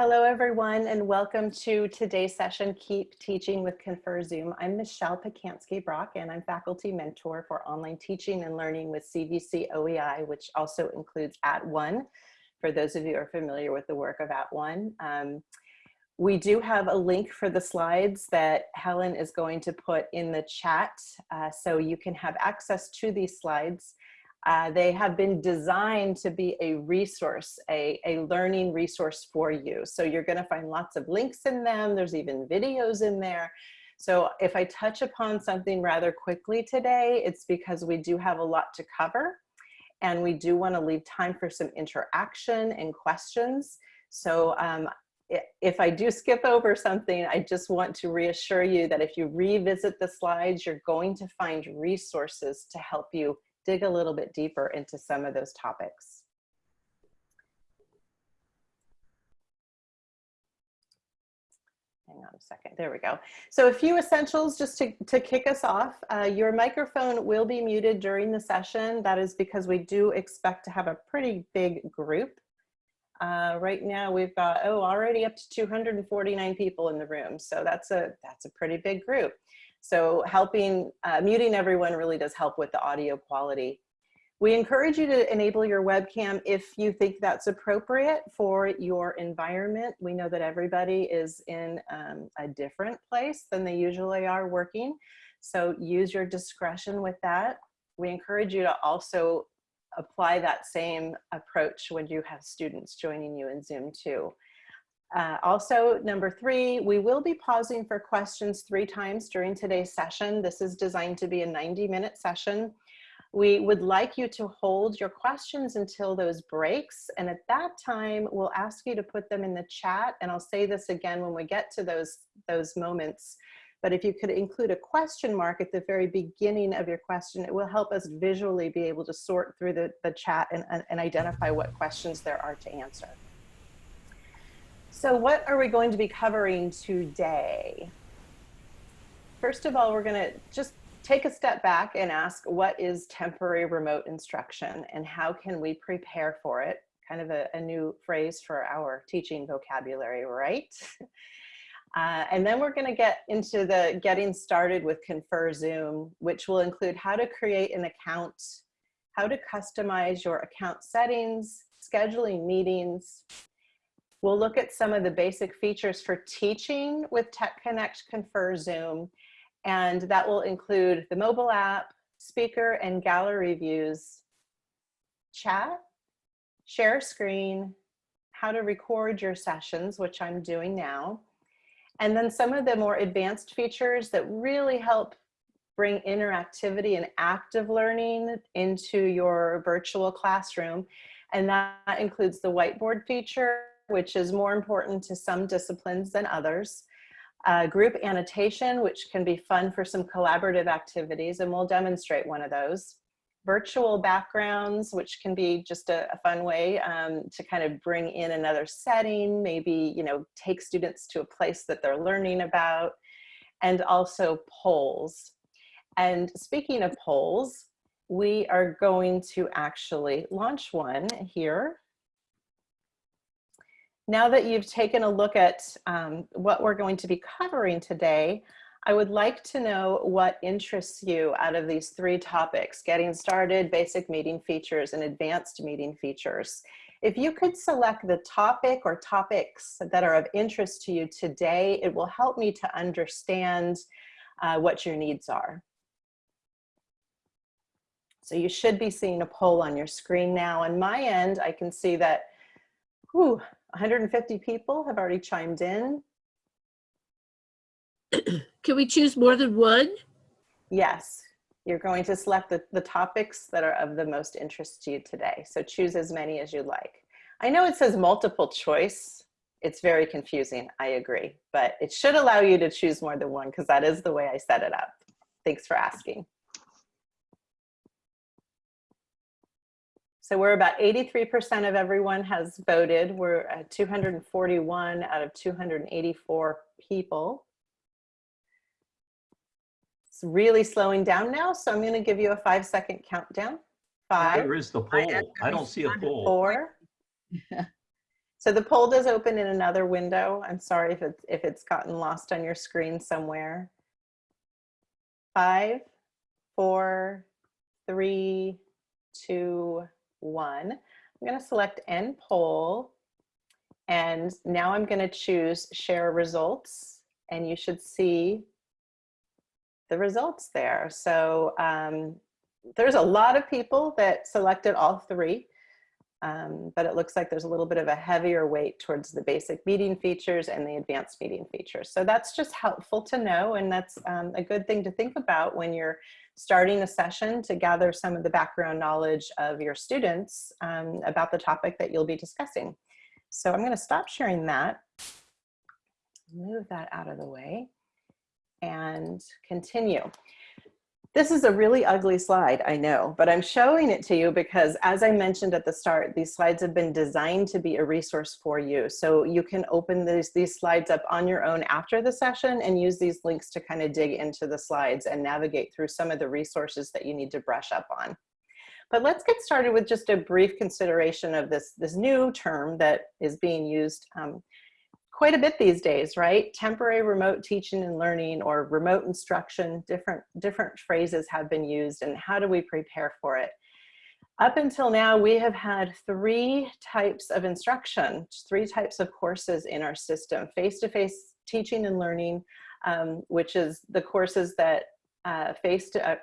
Hello, everyone, and welcome to today's session, Keep Teaching with Confer Zoom. I'm Michelle Pacansky-Brock, and I'm faculty mentor for online teaching and learning with CVC OEI, which also includes At @ONE, for those of you who are familiar with the work of At @ONE. Um, we do have a link for the slides that Helen is going to put in the chat, uh, so you can have access to these slides. Uh, they have been designed to be a resource, a, a learning resource for you. So you're gonna find lots of links in them. There's even videos in there. So if I touch upon something rather quickly today, it's because we do have a lot to cover and we do wanna leave time for some interaction and questions. So um, if I do skip over something, I just want to reassure you that if you revisit the slides, you're going to find resources to help you dig a little bit deeper into some of those topics. Hang on a second, there we go. So a few essentials just to, to kick us off. Uh, your microphone will be muted during the session. That is because we do expect to have a pretty big group. Uh, right now we've got, oh, already up to 249 people in the room. So that's a, that's a pretty big group. So helping, uh, muting everyone really does help with the audio quality. We encourage you to enable your webcam if you think that's appropriate for your environment. We know that everybody is in um, a different place than they usually are working. So use your discretion with that. We encourage you to also apply that same approach when you have students joining you in Zoom too. Uh, also, number three, we will be pausing for questions three times during today's session. This is designed to be a 90 minute session. We would like you to hold your questions until those breaks. And at that time, we'll ask you to put them in the chat. And I'll say this again when we get to those, those moments. But if you could include a question mark at the very beginning of your question, it will help us visually be able to sort through the, the chat and, and identify what questions there are to answer. So what are we going to be covering today? First of all, we're gonna just take a step back and ask what is temporary remote instruction and how can we prepare for it? Kind of a, a new phrase for our teaching vocabulary, right? Uh, and then we're gonna get into the getting started with Confer Zoom, which will include how to create an account, how to customize your account settings, scheduling meetings, We'll look at some of the basic features for teaching with Tech Connect Confer Zoom, and that will include the mobile app, speaker and gallery views, chat, share screen, how to record your sessions, which I'm doing now, and then some of the more advanced features that really help bring interactivity and active learning into your virtual classroom. And that includes the whiteboard feature which is more important to some disciplines than others. Uh, group annotation, which can be fun for some collaborative activities, and we'll demonstrate one of those. Virtual backgrounds, which can be just a, a fun way um, to kind of bring in another setting, maybe, you know, take students to a place that they're learning about, and also polls. And speaking of polls, we are going to actually launch one here now that you've taken a look at um, what we're going to be covering today, I would like to know what interests you out of these three topics, getting started, basic meeting features, and advanced meeting features. If you could select the topic or topics that are of interest to you today, it will help me to understand uh, what your needs are. So you should be seeing a poll on your screen now. On my end, I can see that whew, 150 people have already chimed in. Can we choose more than one? Yes, you're going to select the, the topics that are of the most interest to you today. So choose as many as you like. I know it says multiple choice. It's very confusing, I agree, but it should allow you to choose more than one because that is the way I set it up. Thanks for asking. So we're about 83% of everyone has voted. We're at 241 out of 284 people. It's really slowing down now, so I'm gonna give you a five second countdown. Five. Where is the poll? I don't see a poll. Four. So the poll does open in another window. I'm sorry if it's, if it's gotten lost on your screen somewhere. Five, four, three, two, one. I'm going to select end poll. And now I'm going to choose share results. And you should see the results there. So um, there's a lot of people that selected all three. Um, but it looks like there's a little bit of a heavier weight towards the basic meeting features and the advanced meeting features. So that's just helpful to know and that's um, a good thing to think about when you're starting a session to gather some of the background knowledge of your students um, about the topic that you'll be discussing. So I'm gonna stop sharing that, move that out of the way and continue. This is a really ugly slide, I know, but I'm showing it to you because as I mentioned at the start, these slides have been designed to be a resource for you. So you can open these, these slides up on your own after the session and use these links to kind of dig into the slides and navigate through some of the resources that you need to brush up on. But let's get started with just a brief consideration of this, this new term that is being used um, quite a bit these days, right? Temporary remote teaching and learning or remote instruction, different, different phrases have been used and how do we prepare for it? Up until now, we have had three types of instruction, three types of courses in our system, face-to-face -face teaching and learning, um, which is the courses that uh, face to, uh,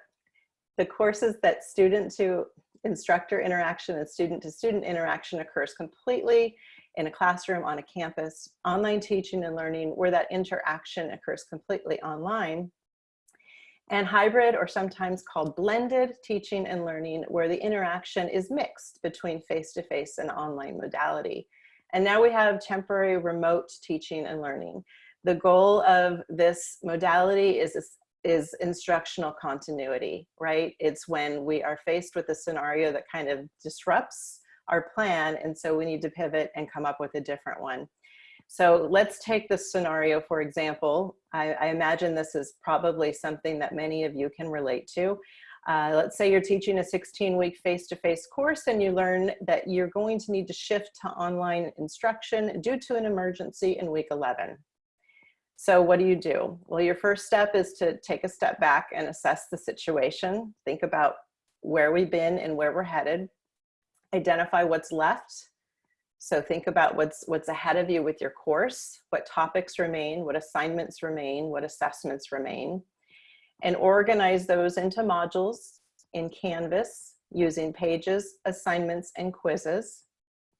the courses that student to instructor interaction and student to student interaction occurs completely in a classroom on a campus, online teaching and learning where that interaction occurs completely online, and hybrid or sometimes called blended teaching and learning where the interaction is mixed between face-to-face -face and online modality. And now we have temporary remote teaching and learning. The goal of this modality is, is instructional continuity, right? It's when we are faced with a scenario that kind of disrupts our plan. And so we need to pivot and come up with a different one. So let's take this scenario, for example. I, I imagine this is probably something that many of you can relate to. Uh, let's say you're teaching a 16 week face-to-face course and you learn that you're going to need to shift to online instruction due to an emergency in week 11. So what do you do? Well, your first step is to take a step back and assess the situation. Think about where we've been and where we're headed identify what's left. So think about what's, what's ahead of you with your course, what topics remain, what assignments remain, what assessments remain, and organize those into modules in Canvas using pages, assignments, and quizzes.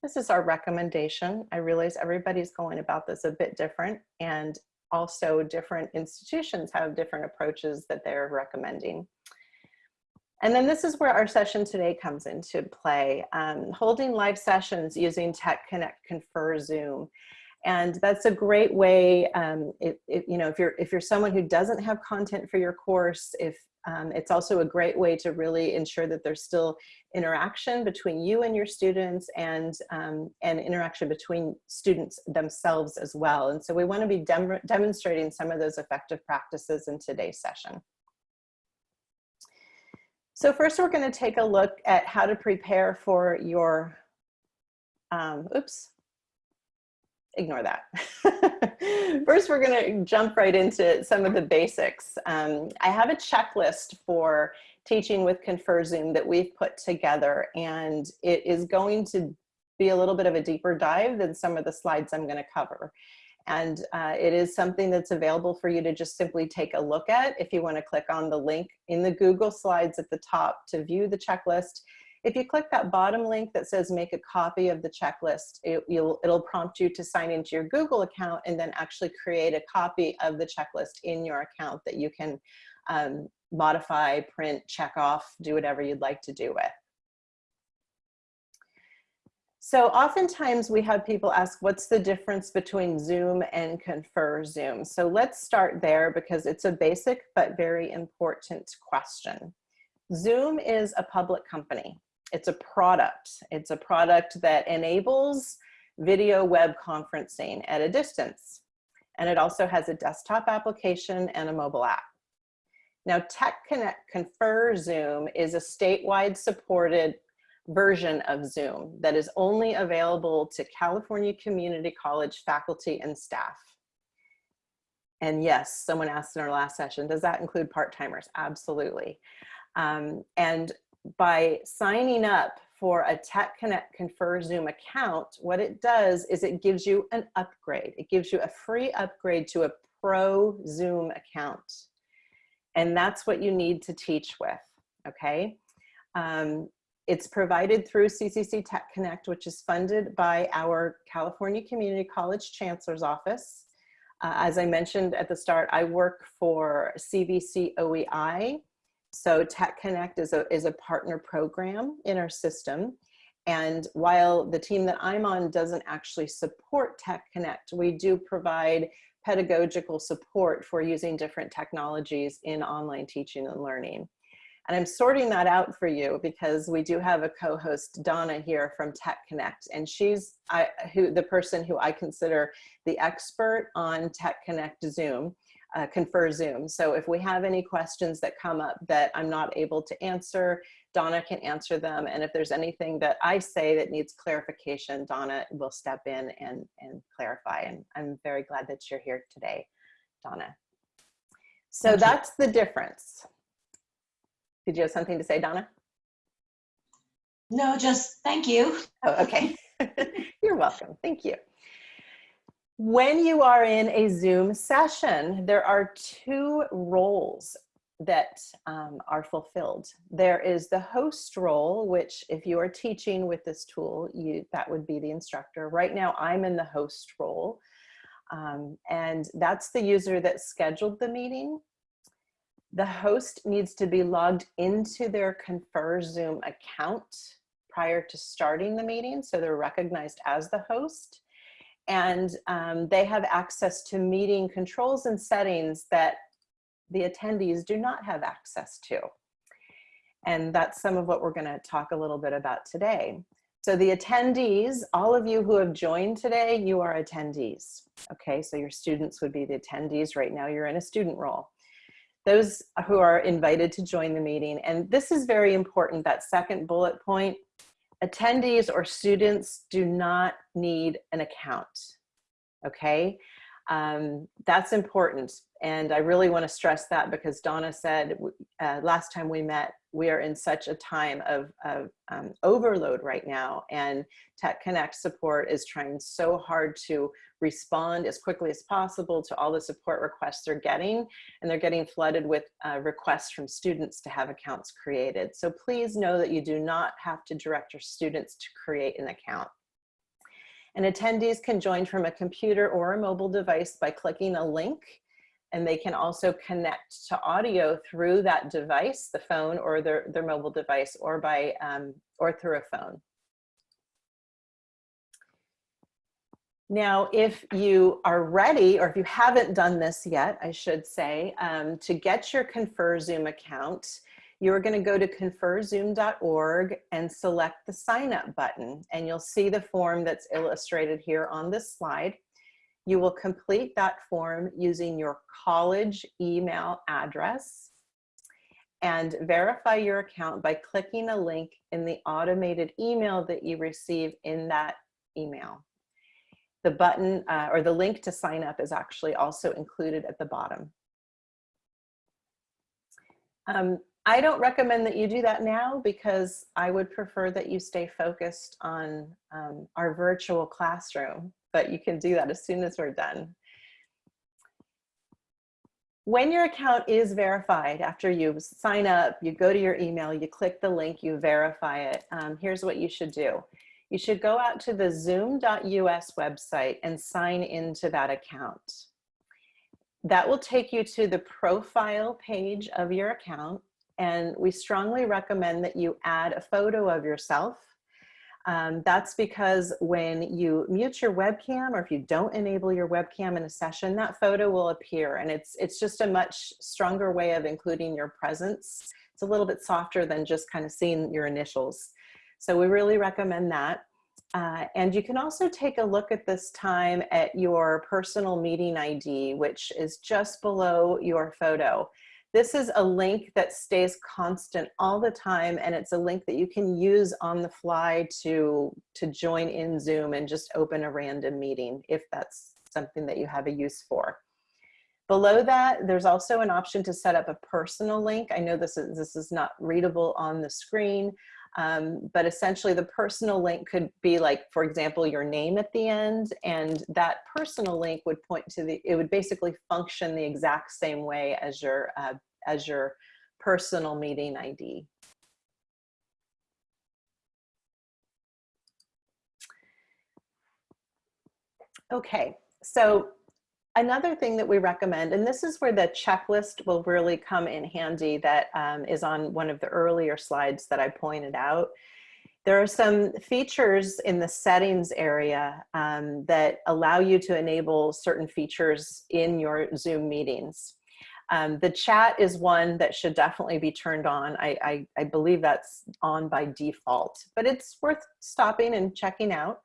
This is our recommendation. I realize everybody's going about this a bit different and also different institutions have different approaches that they're recommending. And then this is where our session today comes into play, um, holding live sessions using Tech Connect Confer Zoom. And that's a great way, um, it, it, you know, if you're, if you're someone who doesn't have content for your course, if um, it's also a great way to really ensure that there's still interaction between you and your students and, um, and interaction between students themselves as well. And so we wanna be dem demonstrating some of those effective practices in today's session. So first we're gonna take a look at how to prepare for your, um, oops, ignore that. First, we're gonna jump right into some of the basics. Um, I have a checklist for teaching with Confer Zoom that we've put together and it is going to be a little bit of a deeper dive than some of the slides I'm gonna cover. And uh, it is something that's available for you to just simply take a look at if you wanna click on the link in the Google Slides at the top to view the checklist. If you click that bottom link that says make a copy of the checklist, it, will prompt you to sign into your Google account and then actually create a copy of the checklist in your account that you can um, modify, print, check off, do whatever you'd like to do with. So oftentimes we have people ask, what's the difference between Zoom and Confer Zoom? So let's start there because it's a basic but very important question. Zoom is a public company. It's a product. It's a product that enables video web conferencing at a distance. And it also has a desktop application and a mobile app. Now Tech Connect Confer Zoom is a statewide supported version of Zoom that is only available to California Community College faculty and staff. And yes, someone asked in our last session, does that include part-timers? Absolutely. Um, and by signing up for a Tech Connect Confer Zoom account, what it does is it gives you an upgrade. It gives you a free upgrade to a pro Zoom account. And that's what you need to teach with, okay? Um, it's provided through CCC Tech Connect, which is funded by our California Community College Chancellor's Office. Uh, as I mentioned at the start, I work for CVC OEI. So Tech Connect is a, is a partner program in our system. And while the team that I'm on doesn't actually support Tech Connect, we do provide pedagogical support for using different technologies in online teaching and learning. And I'm sorting that out for you because we do have a co-host, Donna, here from Tech Connect, and she's I, who the person who I consider the expert on Tech Connect Zoom, uh, Confer Zoom. So if we have any questions that come up that I'm not able to answer, Donna can answer them. And if there's anything that I say that needs clarification, Donna will step in and, and clarify. And I'm very glad that you're here today, Donna. So Thank you. that's the difference. Did you have something to say, Donna? No, just thank you. Oh, okay. You're welcome. Thank you. When you are in a Zoom session, there are two roles that um, are fulfilled. There is the host role, which if you are teaching with this tool, you that would be the instructor. Right now, I'm in the host role. Um, and that's the user that scheduled the meeting. The host needs to be logged into their Confer Zoom account prior to starting the meeting, so they're recognized as the host. And um, they have access to meeting controls and settings that the attendees do not have access to. And that's some of what we're gonna talk a little bit about today. So the attendees, all of you who have joined today, you are attendees. Okay, so your students would be the attendees. Right now you're in a student role. Those who are invited to join the meeting, and this is very important, that second bullet point, attendees or students do not need an account, okay? Um, that's important. And I really wanna stress that because Donna said uh, last time we met, we are in such a time of, of um, overload right now and Tech Connect support is trying so hard to respond as quickly as possible to all the support requests they're getting and they're getting flooded with uh, requests from students to have accounts created. So please know that you do not have to direct your students to create an account. And attendees can join from a computer or a mobile device by clicking a link and they can also connect to audio through that device, the phone or their, their mobile device or by um, or through a phone. Now, if you are ready, or if you haven't done this yet, I should say, um, to get your Confer Zoom account, you're gonna go to conferzoom.org and select the sign up button and you'll see the form that's illustrated here on this slide. You will complete that form using your college email address and verify your account by clicking a link in the automated email that you receive in that email. The button uh, or the link to sign up is actually also included at the bottom. Um, I don't recommend that you do that now because I would prefer that you stay focused on um, our virtual classroom, but you can do that as soon as we're done. When your account is verified, after you sign up, you go to your email, you click the link, you verify it, um, here's what you should do. You should go out to the zoom.us website and sign into that account. That will take you to the profile page of your account and we strongly recommend that you add a photo of yourself. Um, that's because when you mute your webcam or if you don't enable your webcam in a session, that photo will appear and it's, it's just a much stronger way of including your presence. It's a little bit softer than just kind of seeing your initials. So we really recommend that. Uh, and you can also take a look at this time at your personal meeting ID, which is just below your photo. This is a link that stays constant all the time and it's a link that you can use on the fly to, to join in Zoom and just open a random meeting if that's something that you have a use for. Below that, there's also an option to set up a personal link. I know this is, this is not readable on the screen, um, but essentially the personal link could be like, for example, your name at the end, and that personal link would point to the, it would basically function the exact same way as your, uh, as your personal meeting ID. Okay, so another thing that we recommend, and this is where the checklist will really come in handy that um, is on one of the earlier slides that I pointed out. There are some features in the settings area um, that allow you to enable certain features in your Zoom meetings. Um, the chat is one that should definitely be turned on. I, I, I believe that's on by default, but it's worth stopping and checking out.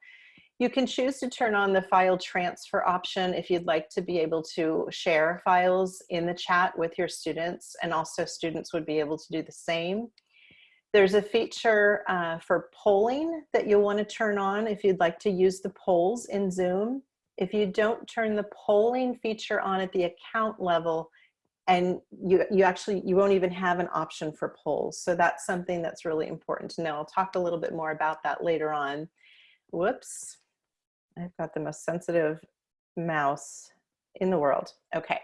You can choose to turn on the file transfer option if you'd like to be able to share files in the chat with your students and also students would be able to do the same. There's a feature uh, for polling that you'll want to turn on if you'd like to use the polls in Zoom. If you don't turn the polling feature on at the account level, and you, you actually, you won't even have an option for polls. So that's something that's really important to know. I'll talk a little bit more about that later on. Whoops. I've got the most sensitive mouse in the world. Okay.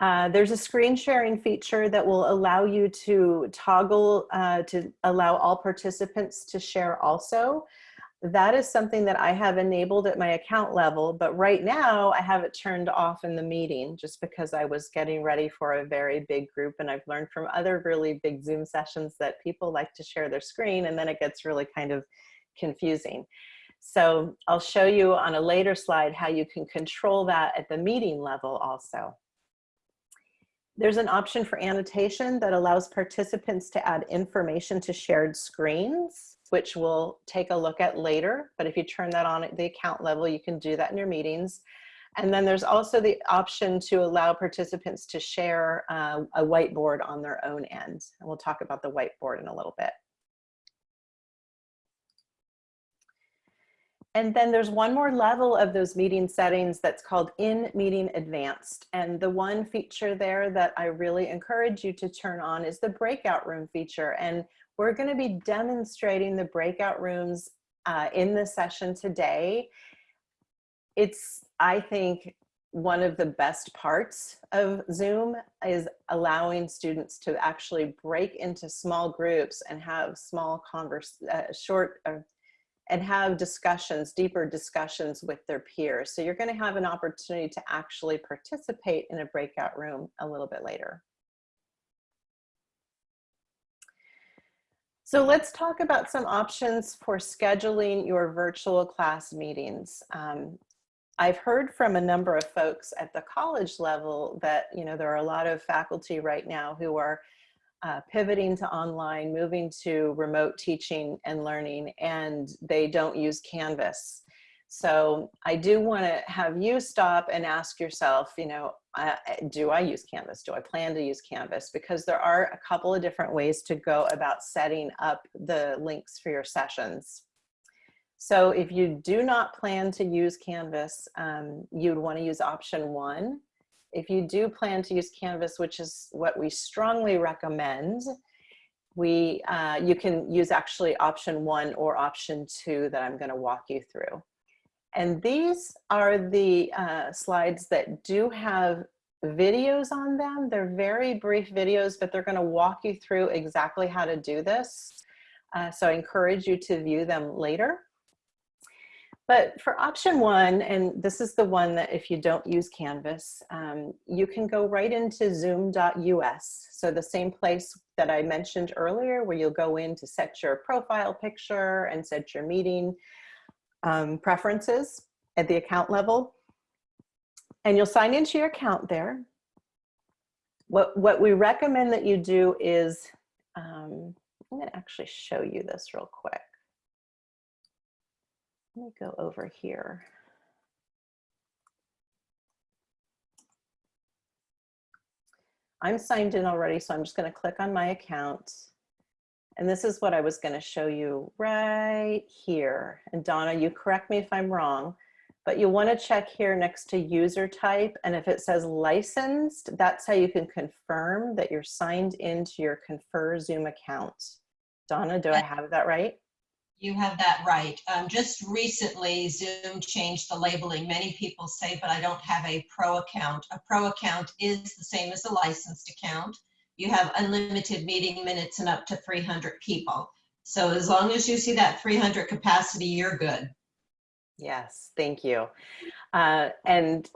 Uh, there's a screen sharing feature that will allow you to toggle uh, to allow all participants to share also. That is something that I have enabled at my account level, but right now I have it turned off in the meeting just because I was getting ready for a very big group and I've learned from other really big Zoom sessions that people like to share their screen and then it gets really kind of confusing. So I'll show you on a later slide how you can control that at the meeting level also. There's an option for annotation that allows participants to add information to shared screens, which we'll take a look at later. But if you turn that on at the account level, you can do that in your meetings. And then there's also the option to allow participants to share uh, a whiteboard on their own end. And we'll talk about the whiteboard in a little bit. And then there's one more level of those meeting settings that's called in meeting advanced. And the one feature there that I really encourage you to turn on is the breakout room feature. And we're gonna be demonstrating the breakout rooms uh, in the session today. It's, I think, one of the best parts of Zoom is allowing students to actually break into small groups and have small converse, uh, short, uh, and have discussions, deeper discussions with their peers. So you're gonna have an opportunity to actually participate in a breakout room a little bit later. So let's talk about some options for scheduling your virtual class meetings. Um, I've heard from a number of folks at the college level that, you know, there are a lot of faculty right now who are uh, pivoting to online, moving to remote teaching and learning, and they don't use Canvas. So I do want to have you stop and ask yourself, you know, uh, do I use Canvas? Do I plan to use Canvas? Because there are a couple of different ways to go about setting up the links for your sessions. So if you do not plan to use Canvas, um, you'd want to use option one, if you do plan to use Canvas, which is what we strongly recommend, we uh, you can use actually option one or option two that I'm going to walk you through. And these are the uh, slides that do have videos on them. They're very brief videos, but they're going to walk you through exactly how to do this. Uh, so I encourage you to view them later. But for option one, and this is the one that if you don't use Canvas, um, you can go right into zoom.us. So the same place that I mentioned earlier where you'll go in to set your profile picture and set your meeting um, preferences at the account level. And you'll sign into your account there. What, what we recommend that you do is, um, I'm gonna actually show you this real quick. Let me go over here. I'm signed in already, so I'm just gonna click on my account. And this is what I was gonna show you right here. And Donna, you correct me if I'm wrong, but you'll wanna check here next to user type. And if it says licensed, that's how you can confirm that you're signed into your Confer Zoom account. Donna, do I have that right? You have that right. Um, just recently, Zoom changed the labeling. Many people say, but I don't have a pro account. A pro account is the same as a licensed account. You have unlimited meeting minutes and up to 300 people. So as long as you see that 300 capacity, you're good. Yes, thank you. Uh, and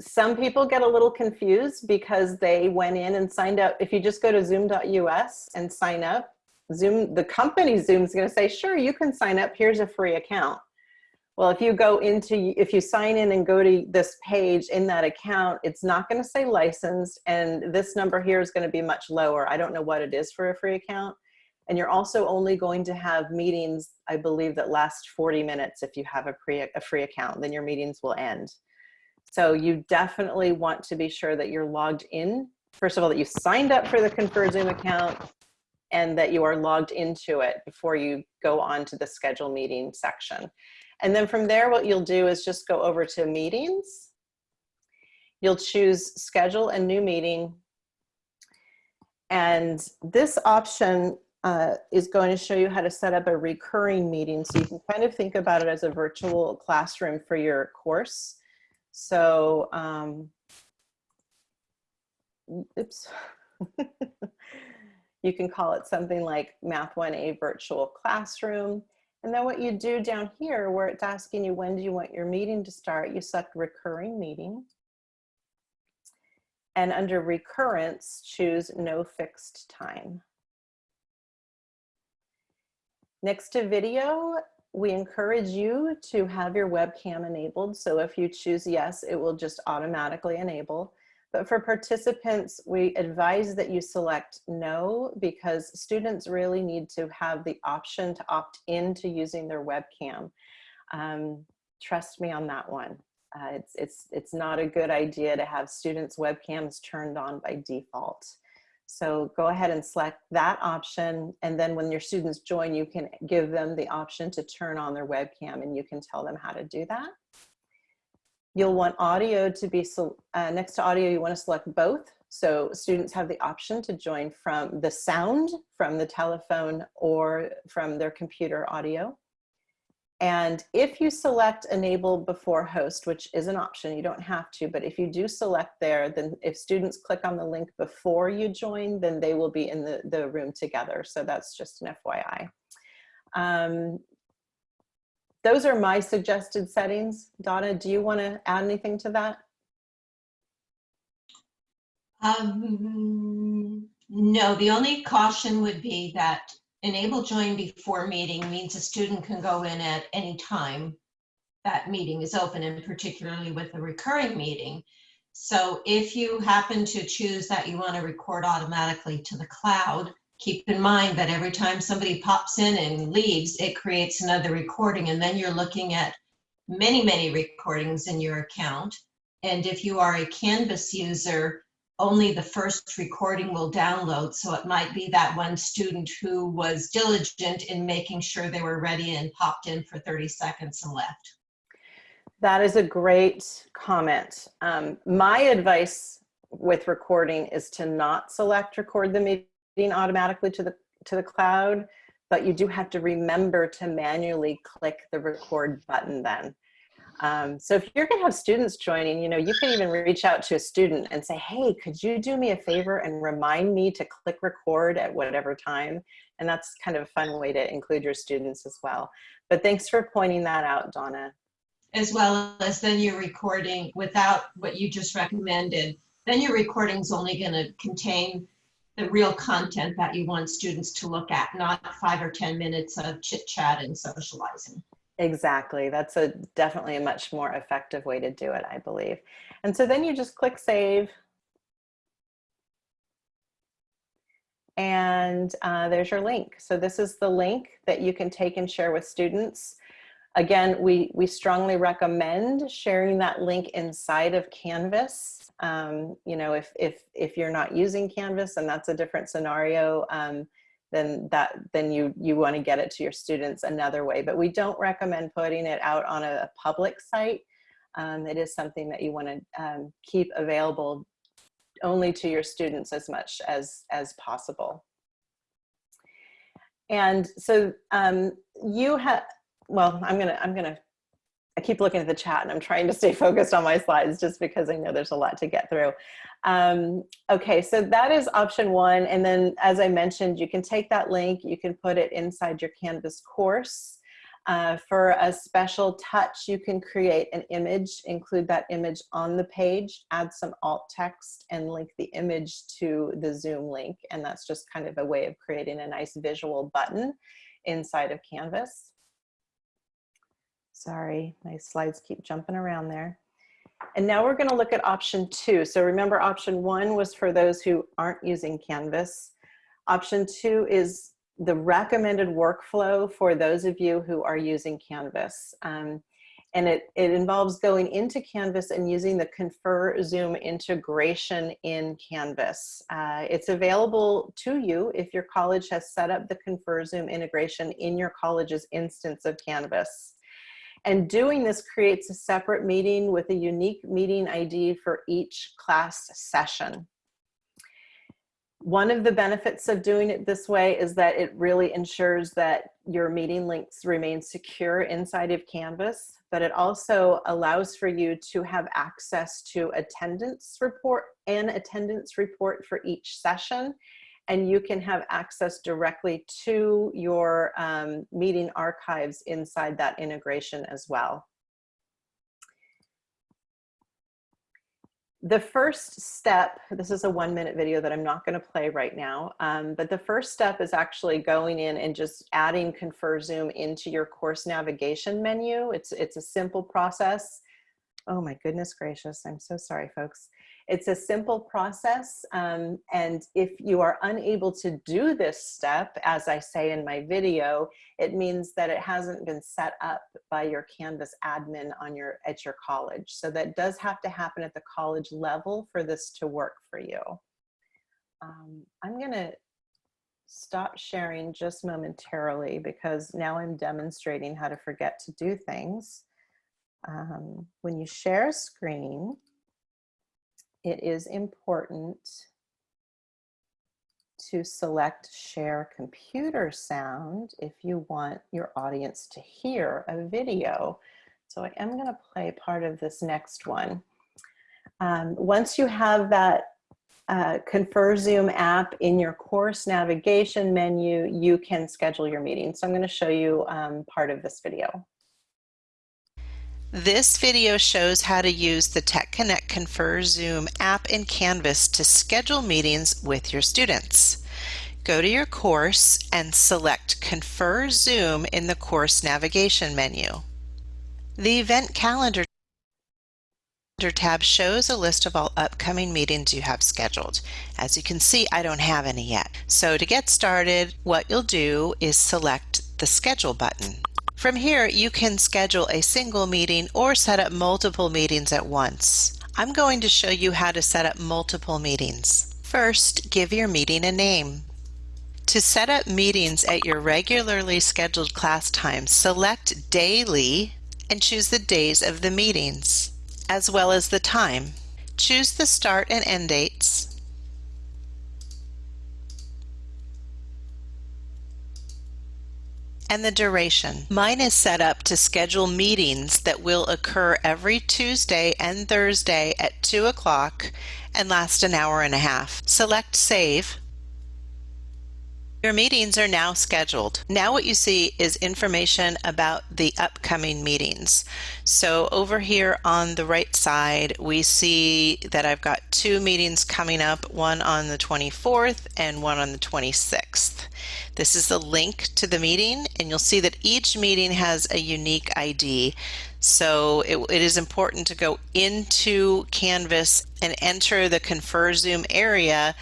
some people get a little confused because they went in and signed up. If you just go to zoom.us and sign up, Zoom, the company Zoom is going to say, sure, you can sign up. Here's a free account. Well, if you go into, if you sign in and go to this page in that account, it's not going to say licensed. And this number here is going to be much lower. I don't know what it is for a free account. And you're also only going to have meetings, I believe, that last 40 minutes if you have a, pre, a free account, then your meetings will end. So you definitely want to be sure that you're logged in. First of all, that you signed up for the Confer Zoom account and that you are logged into it before you go on to the schedule meeting section. And then from there, what you'll do is just go over to meetings. You'll choose schedule a new meeting. And this option uh, is going to show you how to set up a recurring meeting. So you can kind of think about it as a virtual classroom for your course. So, um, oops. you can call it something like Math 1A virtual classroom. And then what you do down here where it's asking you when do you want your meeting to start, you select recurring meeting. And under recurrence, choose no fixed time. Next to video, we encourage you to have your webcam enabled. So if you choose yes, it will just automatically enable. But for participants, we advise that you select no because students really need to have the option to opt into using their webcam. Um, trust me on that one. Uh, it's, it's, it's not a good idea to have students' webcams turned on by default. So go ahead and select that option. And then when your students join, you can give them the option to turn on their webcam and you can tell them how to do that. You'll want audio to be, uh, next to audio, you wanna select both. So students have the option to join from the sound from the telephone or from their computer audio. And if you select enable before host, which is an option, you don't have to, but if you do select there, then if students click on the link before you join, then they will be in the, the room together. So that's just an FYI. Um, those are my suggested settings. Donna, do you want to add anything to that? Um, no, the only caution would be that enable join before meeting means a student can go in at any time that meeting is open and particularly with a recurring meeting. So if you happen to choose that you want to record automatically to the cloud, keep in mind that every time somebody pops in and leaves, it creates another recording and then you're looking at many, many recordings in your account. And if you are a Canvas user, only the first recording will download. So it might be that one student who was diligent in making sure they were ready and popped in for 30 seconds and left. That is a great comment. Um, my advice with recording is to not select record the meeting automatically to the to the cloud, but you do have to remember to manually click the record button then. Um, so if you're gonna have students joining, you know, you can even reach out to a student and say, hey, could you do me a favor and remind me to click record at whatever time? And that's kind of a fun way to include your students as well. But thanks for pointing that out, Donna. As well as then you're recording without what you just recommended, then your recording's only gonna contain the real content that you want students to look at, not five or 10 minutes of chit chat and socializing. Exactly. That's a definitely a much more effective way to do it, I believe. And so then you just click save. And uh, there's your link. So this is the link that you can take and share with students. Again, we, we strongly recommend sharing that link inside of Canvas. Um, you know, if, if, if you're not using Canvas and that's a different scenario, um, then that then you you want to get it to your students another way. But we don't recommend putting it out on a, public site. Um, it is something that you want to um, keep available only to your students as much as as possible. And so um, you have, well, I'm gonna I'm gonna I keep looking at the chat and I'm trying to stay focused on my slides just because I know there's a lot to get through. Um, okay, so that is option one. And then as I mentioned, you can take that link, you can put it inside your Canvas course. Uh, for a special touch, you can create an image, include that image on the page, add some alt text and link the image to the Zoom link. And that's just kind of a way of creating a nice visual button inside of Canvas. Sorry, my slides keep jumping around there. And now we're gonna look at option two. So remember option one was for those who aren't using Canvas. Option two is the recommended workflow for those of you who are using Canvas. Um, and it, it involves going into Canvas and using the Confer Zoom integration in Canvas. Uh, it's available to you if your college has set up the Confer Zoom integration in your college's instance of Canvas. And doing this creates a separate meeting with a unique meeting ID for each class session. One of the benefits of doing it this way is that it really ensures that your meeting links remain secure inside of Canvas, but it also allows for you to have access to attendance report and attendance report for each session and you can have access directly to your um, meeting archives inside that integration as well. The first step, this is a one minute video that I'm not gonna play right now, um, but the first step is actually going in and just adding Confer Zoom into your course navigation menu. It's, it's a simple process. Oh my goodness gracious, I'm so sorry folks. It's a simple process. Um, and if you are unable to do this step, as I say in my video, it means that it hasn't been set up by your Canvas admin on your, at your college. So that does have to happen at the college level for this to work for you. Um, I'm gonna stop sharing just momentarily because now I'm demonstrating how to forget to do things. Um, when you share a screen, it is important to select share computer sound if you want your audience to hear a video. So I am going to play part of this next one. Um, once you have that uh, Confer Zoom app in your course navigation menu, you can schedule your meeting. So I'm going to show you um, part of this video. This video shows how to use the Tech Connect Confer Zoom app in Canvas to schedule meetings with your students. Go to your course and select Confer Zoom in the course navigation menu. The Event Calendar tab shows a list of all upcoming meetings you have scheduled. As you can see, I don't have any yet. So to get started, what you'll do is select the Schedule button. From here, you can schedule a single meeting or set up multiple meetings at once. I'm going to show you how to set up multiple meetings. First, give your meeting a name. To set up meetings at your regularly scheduled class times, select Daily and choose the days of the meetings, as well as the time. Choose the start and end dates and the duration. Mine is set up to schedule meetings that will occur every Tuesday and Thursday at 2 o'clock and last an hour and a half. Select Save. Your meetings are now scheduled. Now what you see is information about the upcoming meetings. So over here on the right side, we see that I've got two meetings coming up, one on the 24th and one on the 26th. This is the link to the meeting and you'll see that each meeting has a unique ID. So it, it is important to go into Canvas and enter the Confer Zoom area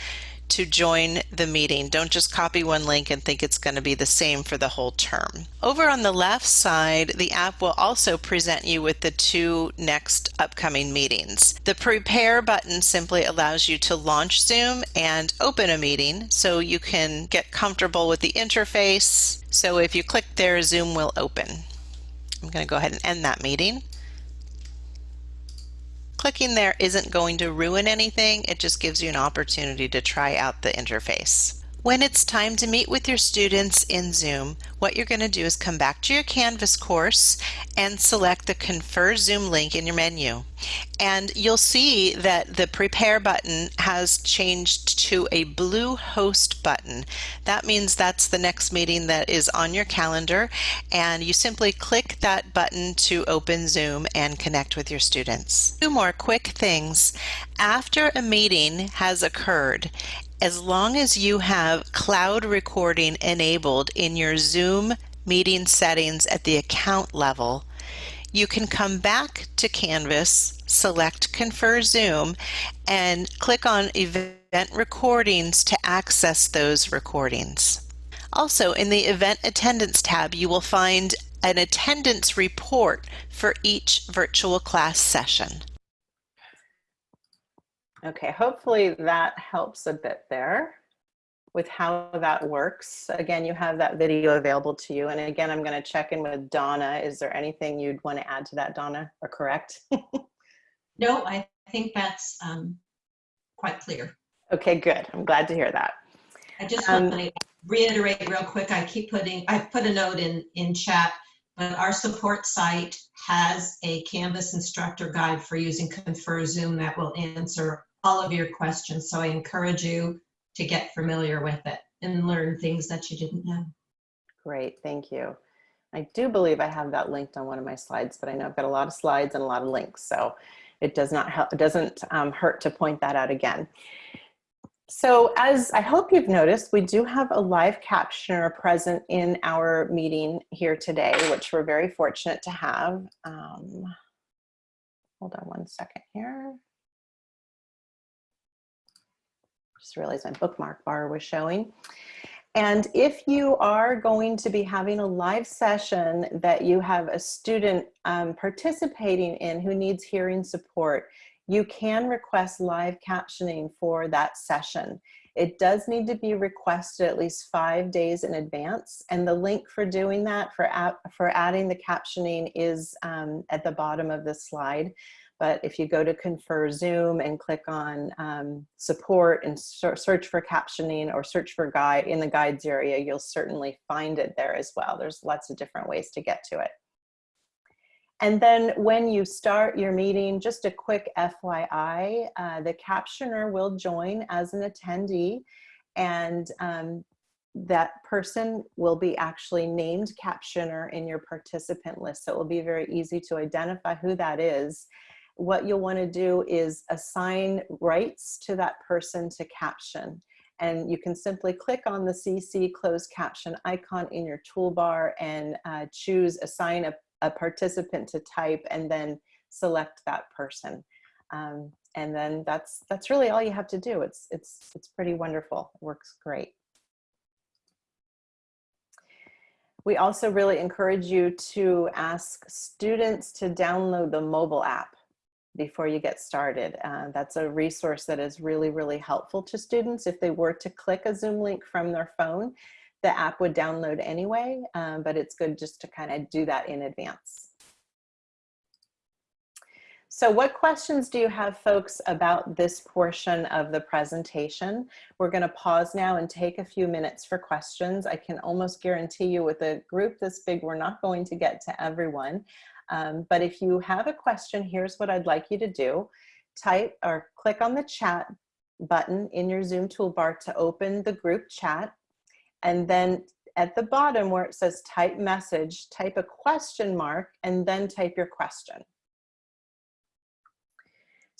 to join the meeting. Don't just copy one link and think it's going to be the same for the whole term. Over on the left side, the app will also present you with the two next upcoming meetings. The prepare button simply allows you to launch Zoom and open a meeting so you can get comfortable with the interface. So if you click there, Zoom will open. I'm going to go ahead and end that meeting. Clicking there isn't going to ruin anything, it just gives you an opportunity to try out the interface. When it's time to meet with your students in Zoom, what you're going to do is come back to your Canvas course and select the Confer Zoom link in your menu. And you'll see that the Prepare button has changed to a blue Host button. That means that's the next meeting that is on your calendar, and you simply click that button to open Zoom and connect with your students. Two more quick things. After a meeting has occurred as long as you have cloud recording enabled in your Zoom meeting settings at the account level, you can come back to Canvas, select Confer Zoom, and click on Event Recordings to access those recordings. Also, in the Event Attendance tab, you will find an attendance report for each virtual class session. Okay, hopefully that helps a bit there with how that works. Again, you have that video available to you. And again, I'm going to check in with Donna. Is there anything you'd want to add to that, Donna, or correct? No, I think that's um, quite clear. okay, good. I'm glad to hear that. I just Um, want to reiterate real quick, I keep putting, I put a note in, in chat, but our support site has a Canvas instructor guide for using Confer Zoom that will answer all of your questions. So I encourage you to get familiar with it and learn things that you didn't know. Great, thank you. I do believe I have that linked on one of my slides, but I know I've got a lot of slides and a lot of links, so it does not help, it doesn't um, hurt to point that out again. So as I hope you've noticed, we do have a live captioner present in our meeting here today, which we're very fortunate to have. Um, hold on one second here. Just realized my bookmark bar was showing. And if you are going to be having a live session that you have a student um, participating in who needs hearing support, you can request live captioning for that session. It does need to be requested at least five days in advance. And the link for doing that, for, for adding the captioning is um, at the bottom of the slide. But if you go to Confer Zoom and click on um, support and search for captioning or search for guide in the guides area, you'll certainly find it there as well. There's lots of different ways to get to it. And then when you start your meeting, just a quick FYI, uh, the captioner will join as an attendee and um, that person will be actually named captioner in your participant list. So it will be very easy to identify who that is what you'll want to do is assign rights to that person to caption. And you can simply click on the CC closed caption icon in your toolbar and uh, choose assign a, a, participant to type and then select that person. Um, and then that's that's really all you have to do. It's it's it's pretty wonderful. It works great. We also really encourage you to ask students to download the mobile app before you get started. Uh, that's a resource that is really, really helpful to students. If they were to click a Zoom link from their phone, the app would download anyway, um, but it's good just to kind of do that in advance. So what questions do you have folks about this portion of the presentation? We're gonna pause now and take a few minutes for questions. I can almost guarantee you with a group this big, we're not going to get to everyone. Um, but if you have a question, here's what I'd like you to do. Type or click on the chat button in your Zoom toolbar to open the group chat. And then at the bottom where it says type message, type a question mark and then type your question.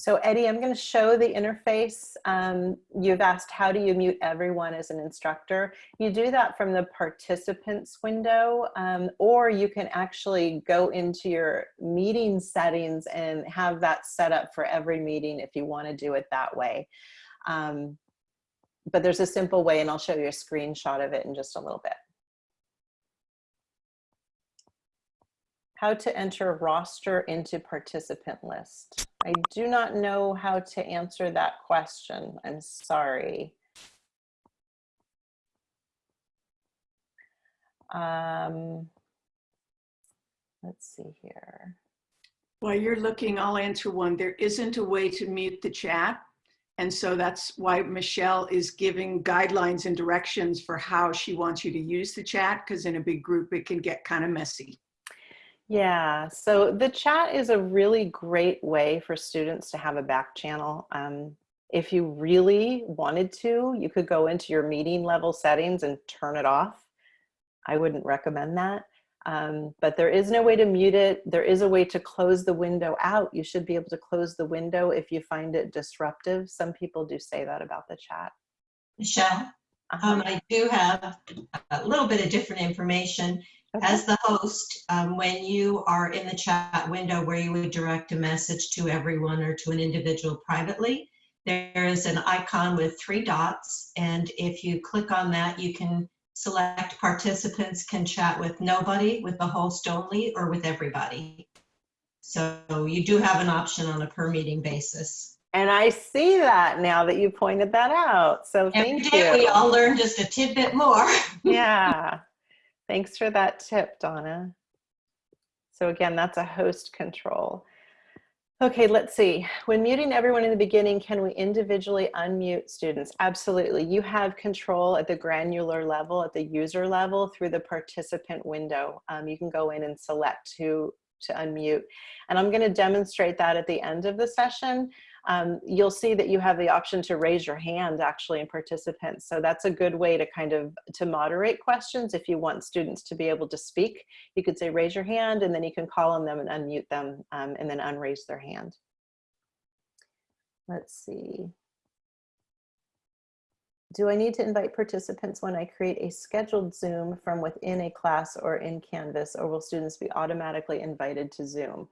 So Eddie, I'm going to show the interface. Um, you've asked how do you mute everyone as an instructor? You do that from the participants window, um, or you can actually go into your meeting settings and have that set up for every meeting if you want to do it that way. Um, but there's a simple way and I'll show you a screenshot of it in just a little bit. How to enter roster into participant list. I do not know how to answer that question. I'm sorry. Um, let's see here. While you're looking, I'll answer one. There isn't a way to mute the chat. And so that's why Michelle is giving guidelines and directions for how she wants you to use the chat, because in a big group, it can get kind of messy. Yeah, so the chat is a really great way for students to have a back channel. Um, if you really wanted to, you could go into your meeting level settings and turn it off. I wouldn't recommend that. Um, but there is no way to mute it. There is a way to close the window out. You should be able to close the window if you find it disruptive. Some people do say that about the chat. Michelle, Uh-huh. um, I do have a little bit of different information. Okay. As the host, um, when you are in the chat window where you would direct a message to everyone or to an individual privately, there is an icon with three dots. And if you click on that, you can select participants can chat with nobody, with the host only, or with everybody. So you do have an option on a per meeting basis. And I see that now that you pointed that out. So Every thank day we all learn just a tidbit more. yeah. Thanks for that tip, Donna. So again, that's a host control. Okay, let's see. When muting everyone in the beginning, can we individually unmute students? Absolutely. You have control at the granular level, at the user level through the participant window. Um, you can go in and select who to unmute. And I'm gonna demonstrate that at the end of the session. Um, you'll see that you have the option to raise your hand actually in participants. So that's a good way to kind of to moderate questions. If you want students to be able to speak, you could say raise your hand and then you can call on them and unmute them um, and then unraise their hand. Let's see. Do I need to invite participants when I create a scheduled Zoom from within a class or in Canvas or will students be automatically invited to Zoom?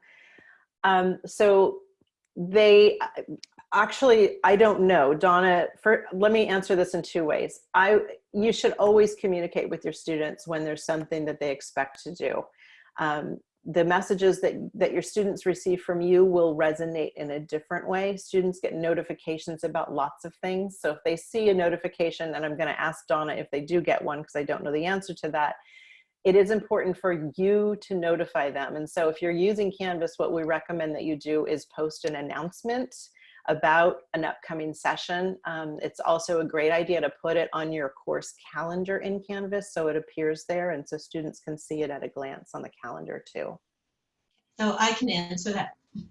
Um, so they actually i don't know. Donna for let me answer this in two ways. I you should always communicate with your students when there's something that they expect to do. Um, the messages that that your students receive from you will resonate in a different way. Students get notifications about lots of things. So if they see a notification and i'm going to ask donna if they do get one because i don't know the answer to that it is important for you to notify them. And so if you're using Canvas, what we recommend that you do is post an announcement about an upcoming session. Um, it's also a great idea to put it on your course calendar in Canvas so it appears there and so students can see it at a glance on the calendar too. So I can answer that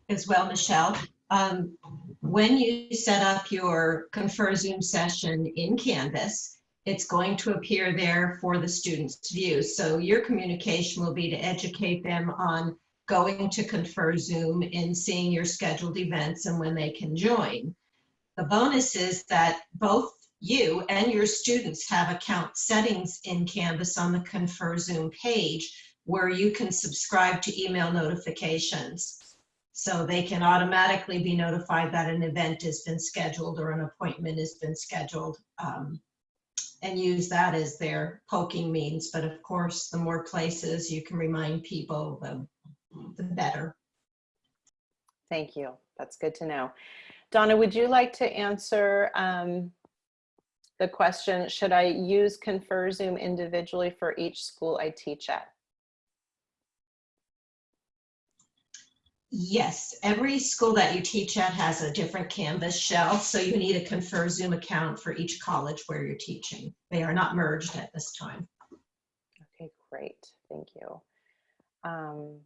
as well, Michelle. Um, when you set up your Confer Zoom session in Canvas, it's going to appear there for the students view. So your communication will be to educate them on going to Confer Zoom and seeing your scheduled events and when they can join. The bonus is that both you and your students have account settings in Canvas on the Confer Zoom page where you can subscribe to email notifications. So they can automatically be notified that an event has been scheduled or an appointment has been scheduled. um, and use that as their poking means. But of course, the more places you can remind people, the, the better. Thank you. That's good to know. Donna, would you like to answer um, the question, should I use Confer Zoom individually for each school I teach at? Yes, every school that you teach at has a different Canvas shell, so you need a Confer Zoom account for each college where you're teaching. They are not merged at this time. Okay, great. Thank you. Um,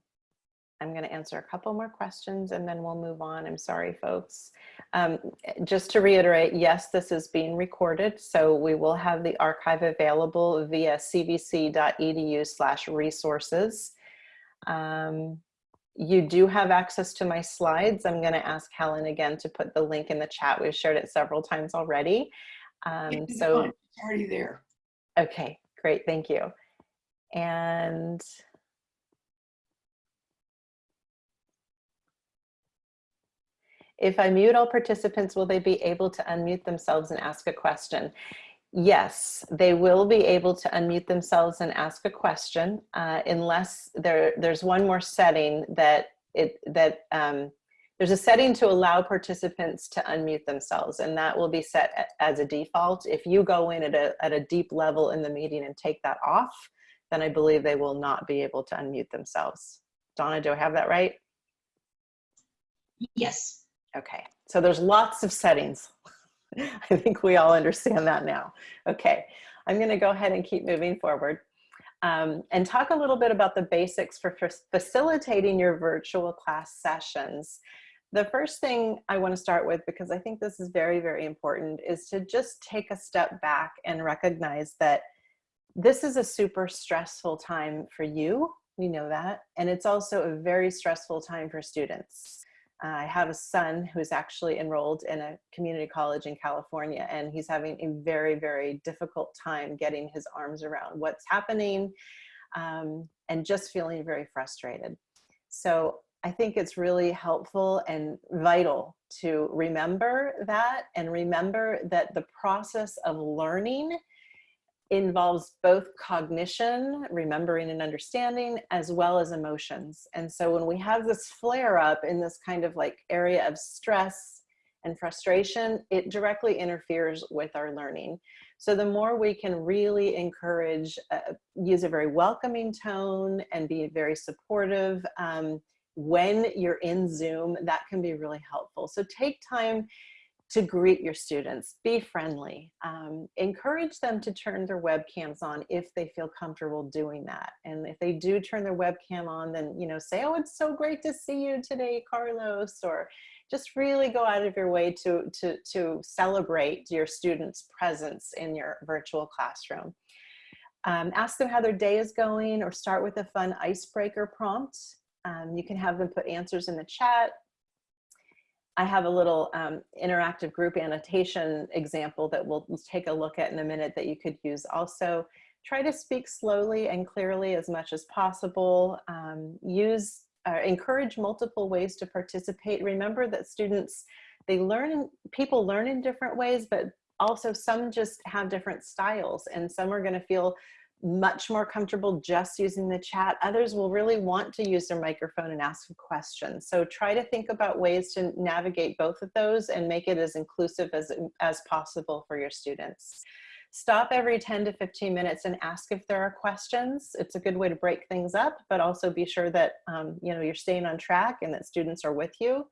I'm going to answer a couple more questions and then we'll move on. I'm sorry, folks. Um, just to reiterate, yes, this is being recorded, so we will have the archive available via cvc.edu slash resources. Um, you do have access to my slides. I'm going to ask Helen again to put the link in the chat. We've shared it several times already. Um, so. It's already there. Okay, great, thank you. And If I mute all participants, will they be able to unmute themselves and ask a question? Yes, they will be able to unmute themselves and ask a question uh, unless there, there's one more setting that it that um, there's a setting to allow participants to unmute themselves and that will be set as a default. If you go in at a, at a deep level in the meeting and take that off, then I believe they will not be able to unmute themselves. Donna, do I have that right? Yes. Okay, so there's lots of settings. I think we all understand that now. Okay, I'm gonna go ahead and keep moving forward um, and talk a little bit about the basics for facilitating your virtual class sessions. The first thing I wanna start with, because I think this is very, very important, is to just take a step back and recognize that this is a super stressful time for you, we know that, and it's also a very stressful time for students. I have a son who's actually enrolled in a community college in California, and he's having a very, very difficult time getting his arms around what's happening um, and just feeling very frustrated. So I think it's really helpful and vital to remember that and remember that the process of learning involves both cognition, remembering and understanding, as well as emotions. And so when we have this flare up in this kind of like area of stress and frustration, it directly interferes with our learning. So the more we can really encourage, uh, use a very welcoming tone and be very supportive um, when you're in Zoom, that can be really helpful. So take time to greet your students, be friendly, um, encourage them to turn their webcams on if they feel comfortable doing that. And if they do turn their webcam on, then, you know, say, oh, it's so great to see you today, Carlos, or just really go out of your way to, to, to celebrate your students' presence in your virtual classroom. Um, ask them how their day is going or start with a fun icebreaker prompt. Um, you can have them put answers in the chat I have a little um, interactive group annotation example that we'll take a look at in a minute that you could use also. Try to speak slowly and clearly as much as possible. Um, use, uh, encourage multiple ways to participate. Remember that students, they learn, people learn in different ways, but also some just have different styles and some are gonna feel much more comfortable just using the chat. Others will really want to use their microphone and ask a question. So try to think about ways to navigate both of those and make it as inclusive as, as possible for your students. Stop every 10 to 15 minutes and ask if there are questions. It's a good way to break things up, but also be sure that um, you know, you're staying on track and that students are with you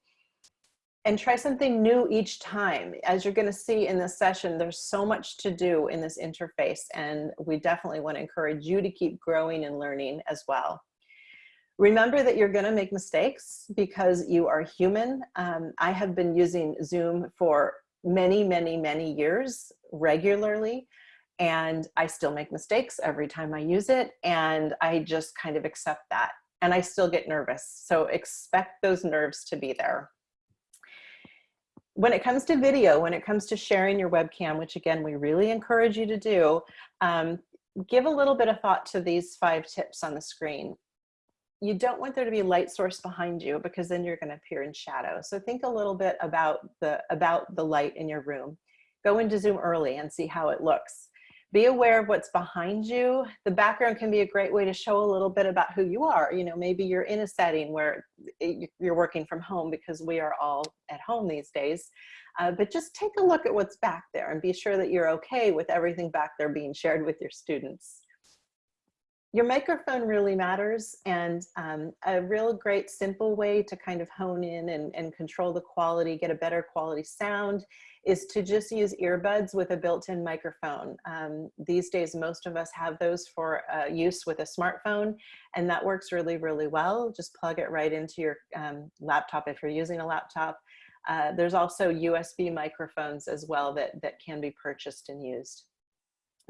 and try something new each time. As you're gonna see in this session, there's so much to do in this interface and we definitely wanna encourage you to keep growing and learning as well. Remember that you're gonna make mistakes because you are human. Um, I have been using Zoom for many, many, many years regularly and I still make mistakes every time I use it and I just kind of accept that and I still get nervous. So expect those nerves to be there when it comes to video, when it comes to sharing your webcam, which again, we really encourage you to do, um, give a little bit of thought to these five tips on the screen. You don't want there to be light source behind you because then you're gonna appear in shadow. So think a little bit about the, about the light in your room. Go into Zoom early and see how it looks be aware of what's behind you. The background can be a great way to show a little bit about who you are. You know, maybe you're in a setting where you're working from home because we are all at home these days. Uh, but just take a look at what's back there and be sure that you're okay with everything back there being shared with your students. Your microphone really matters and um, a real great simple way to kind of hone in and, and control the quality, get a better quality sound is to just use earbuds with a built-in microphone. Um, these days, most of us have those for uh, use with a smartphone, and that works really, really well. Just plug it right into your um, laptop if you're using a laptop. Uh, there's also USB microphones as well that, that can be purchased and used.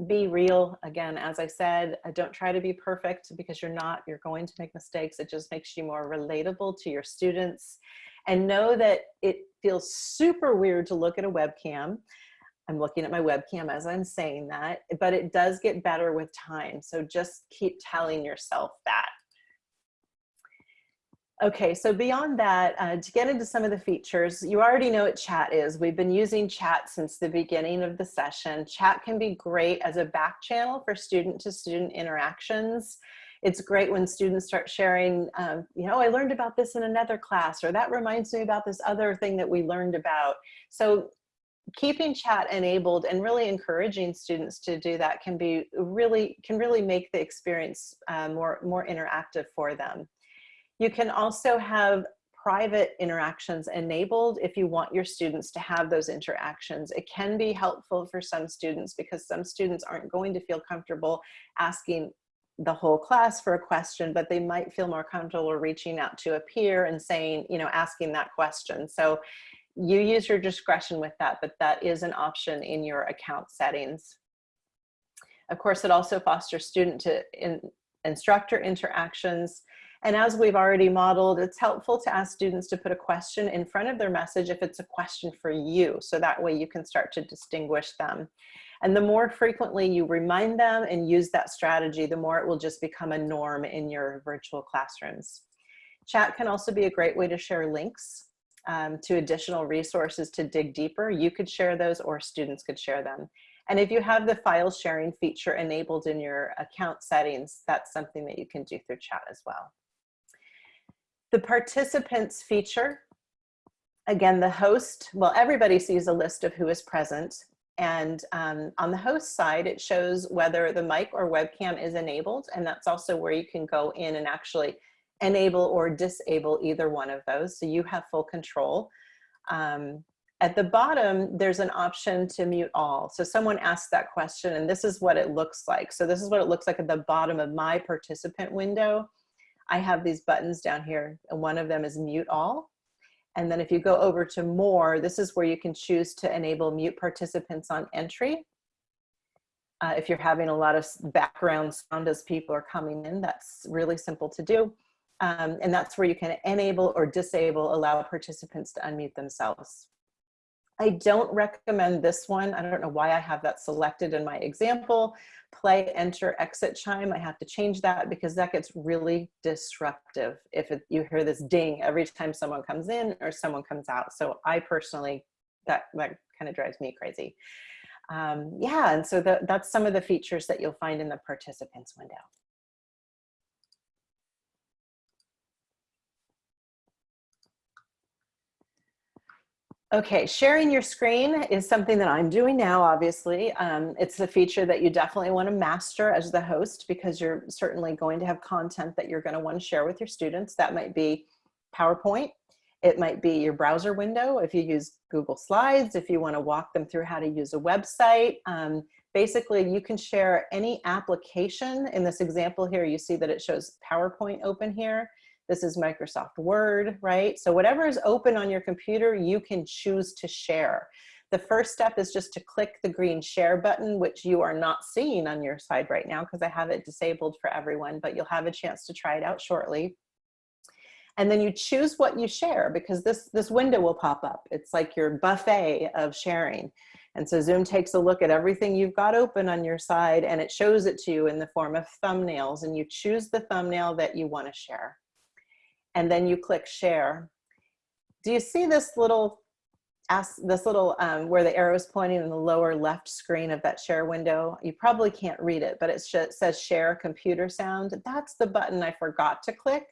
Be real, again, as I said, uh, don't try to be perfect because you're not, you're going to make mistakes. It just makes you more relatable to your students and know that it feels super weird to look at a webcam. I'm looking at my webcam as I'm saying that, but it does get better with time. So just keep telling yourself that. Okay, so beyond that, uh, to get into some of the features, you already know what chat is. We've been using chat since the beginning of the session. Chat can be great as a back channel for student to student interactions. It's great when students start sharing, um, you know, I learned about this in another class, or that reminds me about this other thing that we learned about. So keeping chat enabled and really encouraging students to do that can be really, can really make the experience uh, more, more interactive for them. You can also have private interactions enabled if you want your students to have those interactions. It can be helpful for some students because some students aren't going to feel comfortable asking the whole class for a question, but they might feel more comfortable reaching out to a peer and saying, you know, asking that question. So you use your discretion with that, but that is an option in your account settings. Of course, it also fosters student to in, instructor interactions. And as we've already modeled, it's helpful to ask students to put a question in front of their message if it's a question for you. So that way you can start to distinguish them. And the more frequently you remind them and use that strategy, the more it will just become a norm in your virtual classrooms. Chat can also be a great way to share links um, to additional resources to dig deeper. You could share those or students could share them. And if you have the file sharing feature enabled in your account settings, that's something that you can do through chat as well. The participants feature, again, the host, well, everybody sees a list of who is present. And um, on the host side, it shows whether the mic or webcam is enabled. And that's also where you can go in and actually enable or disable either one of those. So you have full control. Um, at the bottom, there's an option to mute all. So someone asked that question and this is what it looks like. So this is what it looks like at the bottom of my participant window. I have these buttons down here and one of them is mute all. And then if you go over to more, this is where you can choose to enable mute participants on entry. Uh, if you're having a lot of background sound as people are coming in, that's really simple to do. Um, and that's where you can enable or disable allow participants to unmute themselves. I don't recommend this one. I don't know why I have that selected in my example. Play, enter, exit chime. I have to change that because that gets really disruptive if it, you hear this ding every time someone comes in or someone comes out. So I personally, that, that kind of drives me crazy. Um, yeah, and so the, that's some of the features that you'll find in the participants window. Okay, sharing your screen is something that I'm doing now, obviously. Um, it's a feature that you definitely want to master as the host because you're certainly going to have content that you're going to want to share with your students. That might be PowerPoint. It might be your browser window if you use Google Slides, if you want to walk them through how to use a website. Um, basically, you can share any application. In this example here, you see that it shows PowerPoint open here. This is Microsoft Word, right? So whatever is open on your computer, you can choose to share. The first step is just to click the green share button, which you are not seeing on your side right now because I have it disabled for everyone, but you'll have a chance to try it out shortly. And then you choose what you share because this, this window will pop up. It's like your buffet of sharing. And so Zoom takes a look at everything you've got open on your side and it shows it to you in the form of thumbnails and you choose the thumbnail that you want to share and then you click share. Do you see this little, this little, um, where the arrow is pointing in the lower left screen of that share window? You probably can't read it, but it says share computer sound. That's the button I forgot to click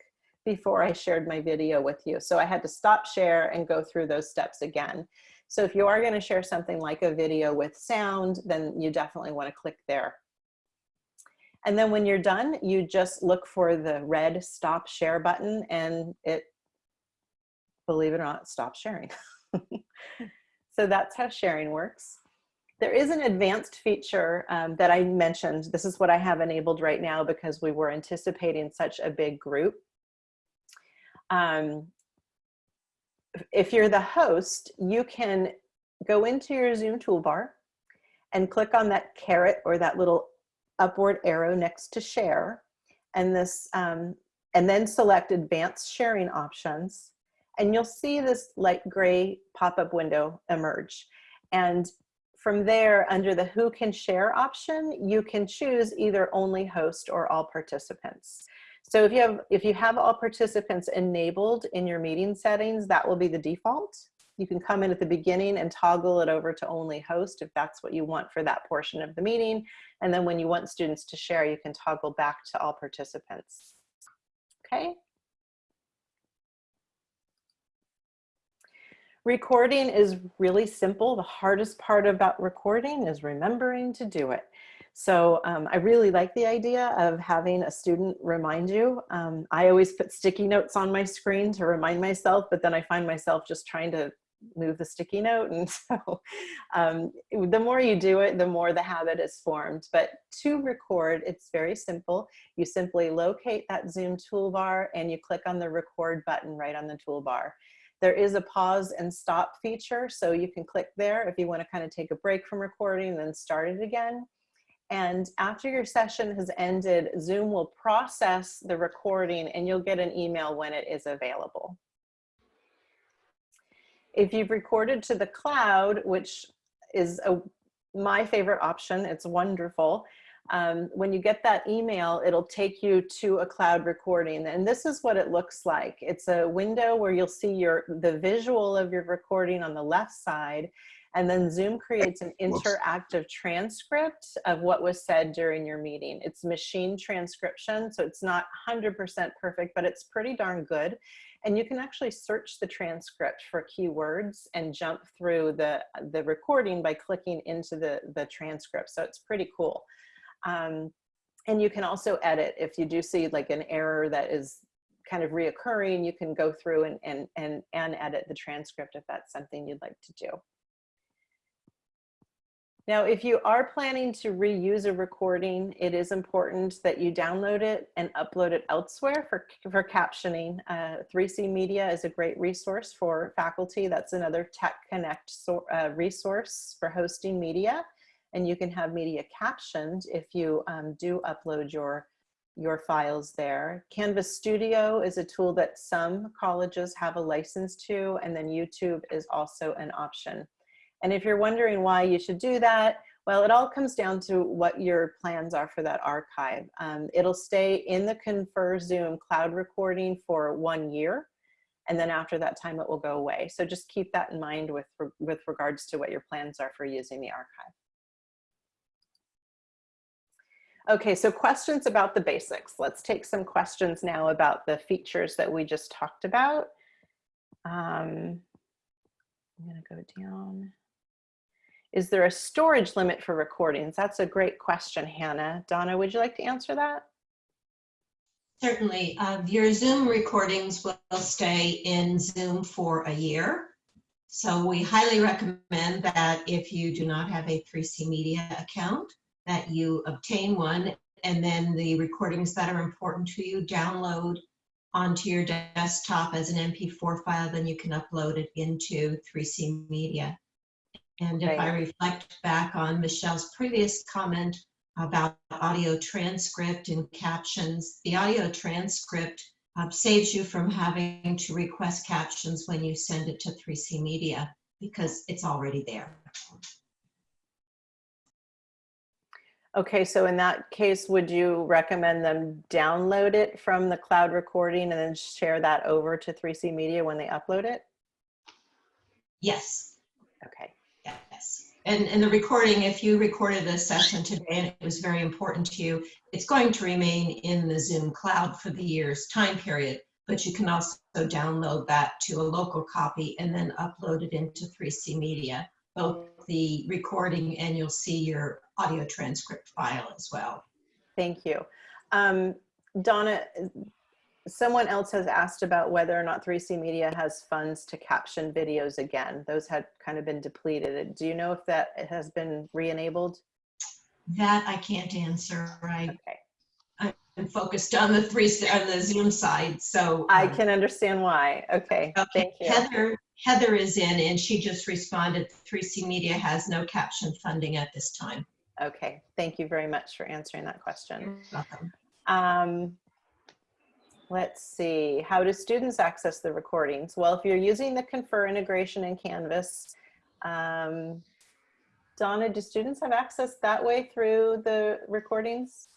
before I shared my video with you. So I had to stop share and go through those steps again. So if you are gonna share something like a video with sound, then you definitely wanna click there. And then when you're done, you just look for the red stop share button and it, believe it or not, stops sharing. so that's how sharing works. There is an advanced feature um, that I mentioned. This is what I have enabled right now because we were anticipating such a big group. Um, if you're the host, you can go into your Zoom toolbar and click on that caret or that little upward arrow next to share. And this um, and then select advanced sharing options. And you'll see this light gray pop-up window emerge. And from there under the who can share option you can choose either only host or all participants. So if you have if you have all participants enabled in your meeting settings, that will be the default. You can come in at the beginning and toggle it over to only host if that's what you want for that portion of the meeting. And then when you want students to share, you can toggle back to all participants. Okay. Recording is really simple. The hardest part about recording is remembering to do it. So um, I really like the idea of having a student remind you. Um, I always put sticky notes on my screen to remind myself, but then I find myself just trying to move the sticky note. And so um, the more you do it, the more the habit is formed. But to record, it's very simple. You simply locate that Zoom toolbar and you click on the record button right on the toolbar. There is a pause and stop feature, so you can click there if you want to kind of take a break from recording and then start it again. And after your session has ended, Zoom will process the recording and you'll get an email when it is available. If you've recorded to the cloud, which is a, my favorite option, it's wonderful. Um, when you get that email, it'll take you to a cloud recording. And this is what it looks like. It's a window where you'll see your the visual of your recording on the left side. And then Zoom creates an interactive transcript of what was said during your meeting. It's machine transcription, so it's not 100% perfect, but it's pretty darn good. And you can actually search the transcript for keywords and jump through the, the recording by clicking into the, the transcript. So it's pretty cool. Um, and you can also edit if you do see like an error that is kind of reoccurring, you can go through and, and, and, and edit the transcript if that's something you'd like to do. Now, if you are planning to reuse a recording, it is important that you download it and upload it elsewhere for, for captioning. Uh, 3C Media is a great resource for faculty. That's another Tech Connect so, uh, resource for hosting media. And you can have media captioned if you um, do upload your, your files there. Canvas Studio is a tool that some colleges have a license to, and then YouTube is also an option. And if you're wondering why you should do that, well, it all comes down to what your plans are for that archive. Um, it'll stay in the Confer Zoom cloud recording for one year. And then after that time, it will go away. So just keep that in mind with, with regards to what your plans are for using the archive. Okay, so questions about the basics. Let's take some questions now about the features that we just talked about. Um, I'm gonna go down. Is there a storage limit for recordings? That's a great question, Hannah. Donna, would you like to answer that? Certainly. Uh, your Zoom recordings will stay in Zoom for a year. So we highly recommend that if you do not have a 3C Media account, that you obtain one and then the recordings that are important to you download onto your desktop as an MP4 file, then you can upload it into 3C Media. And if Right. I reflect back on Michelle's previous comment about audio transcript and captions, the audio transcript uh, saves you from having to request captions when you send it to 3C Media because it's already there. Okay, so in that case, would you recommend them download it from the cloud recording and then share that over to 3C Media when they upload it? Yes, Okay, yes. And, and the recording, if you recorded a session today and it was very important to you, it's going to remain in the Zoom cloud for the year's time period, but you can also download that to a local copy and then upload it into 3C Media, both the recording and you'll see your audio transcript file as well. thank you. Um, Donna, someone else has asked about whether or not 3C Media has funds to caption videos again. Those had kind of been depleted. Do you know if that has been re-enabled? That I can't answer. I, Okay, I'm focused on the three, on the Zoom side, so. I um, can understand why. Okay, Okay, thank you. Heather, Heather is in and she just responded, 3C Media has no caption funding at this time. Okay, thank you very much for answering that question. You're welcome. Um, let's see, how do students access the recordings? Well, if you're using the Confer integration in Canvas, um, Donna, do students have access that way through the recordings?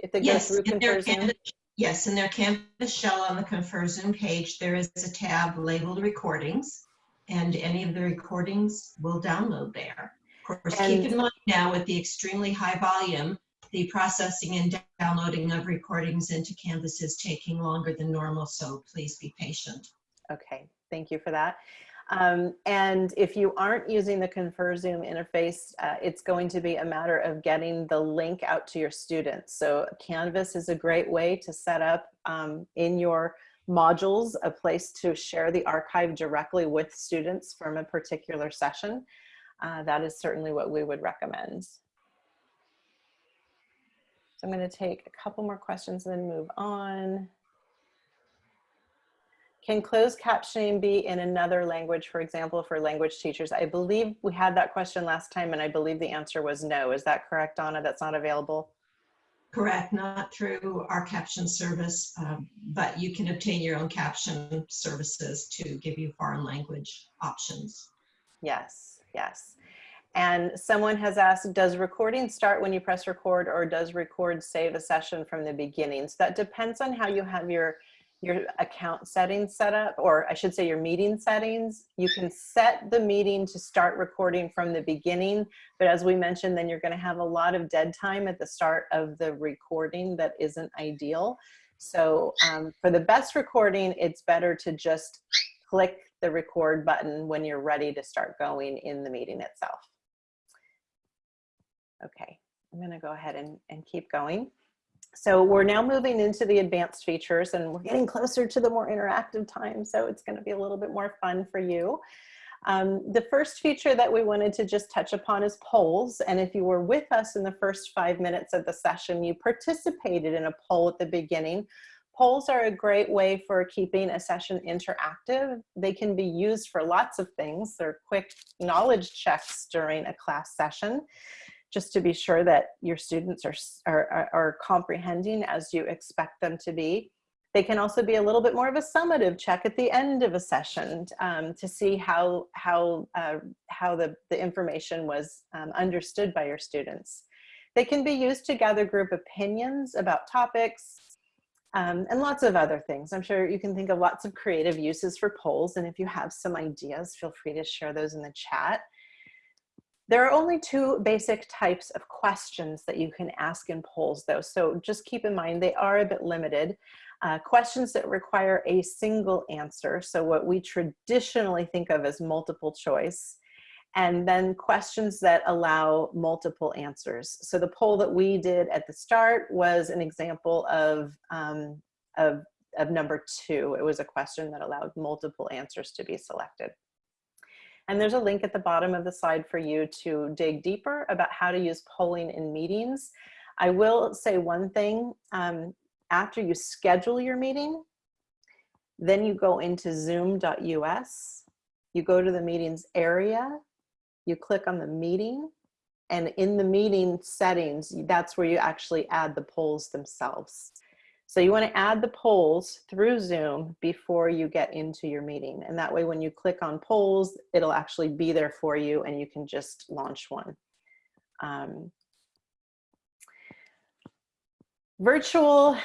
If they go Yes, through if they're Confer Zoom? Canvas- Yes, in their Canvas shell on the Confer Zoom page, there is a tab labeled recordings, and any of the recordings will download there. Of course, keep in mind now with the extremely high volume, the processing and downloading of recordings into Canvas is taking longer than normal, so please be patient. Okay, thank you for that. Um, and if you aren't using the Confer Zoom interface, uh, it's going to be a matter of getting the link out to your students. So Canvas is a great way to set up um, in your modules a place to share the archive directly with students from a particular session. Uh, that is certainly what we would recommend. So I'm going to take a couple more questions and then move on. Can closed captioning be in another language, for example, for language teachers? I believe we had that question last time and I believe the answer was no. Is that correct, Donna? That's not available? Correct, not through our caption service, um, but you can obtain your own caption services to give you foreign language options. Yes, yes. And someone has asked, does recording start when you press record or does record save a session from the beginning? So that depends on how you have your, your account settings set up, or I should say your meeting settings. You can set the meeting to start recording from the beginning, but as we mentioned, then you're gonna have a lot of dead time at the start of the recording that isn't ideal. So um, for the best recording, it's better to just click the record button when you're ready to start going in the meeting itself. Okay, I'm gonna go ahead and, and keep going. So we're now moving into the advanced features and we're getting closer to the more interactive time. So it's gonna be a little bit more fun for you. Um, the first feature that we wanted to just touch upon is polls. And if you were with us in the first five minutes of the session, you participated in a poll at the beginning. Polls are a great way for keeping a session interactive. They can be used for lots of things. They're quick knowledge checks during a class session, just to be sure that your students are, are, are comprehending as you expect them to be. They can also be a little bit more of a summative check at the end of a session um, to see how, how, uh, how the, the information was um, understood by your students. They can be used to gather group opinions about topics, um, and lots of other things. I'm sure you can think of lots of creative uses for polls. And if you have some ideas, feel free to share those in the chat. There are only two basic types of questions that you can ask in polls though. So just keep in mind, they are a bit limited. Uh, questions that require a single answer. So what we traditionally think of as multiple choice and then questions that allow multiple answers. So the poll that we did at the start was an example of, um, of, of number two. It was a question that allowed multiple answers to be selected. And there's a link at the bottom of the slide for you to dig deeper about how to use polling in meetings. I will say one thing, um, after you schedule your meeting, then you go into zoom.us, you go to the meetings area, you click on the meeting and in the meeting settings, that's where you actually add the polls themselves. So you wanna add the polls through Zoom before you get into your meeting. And that way when you click on polls, it'll actually be there for you and you can just launch one. Um, virtual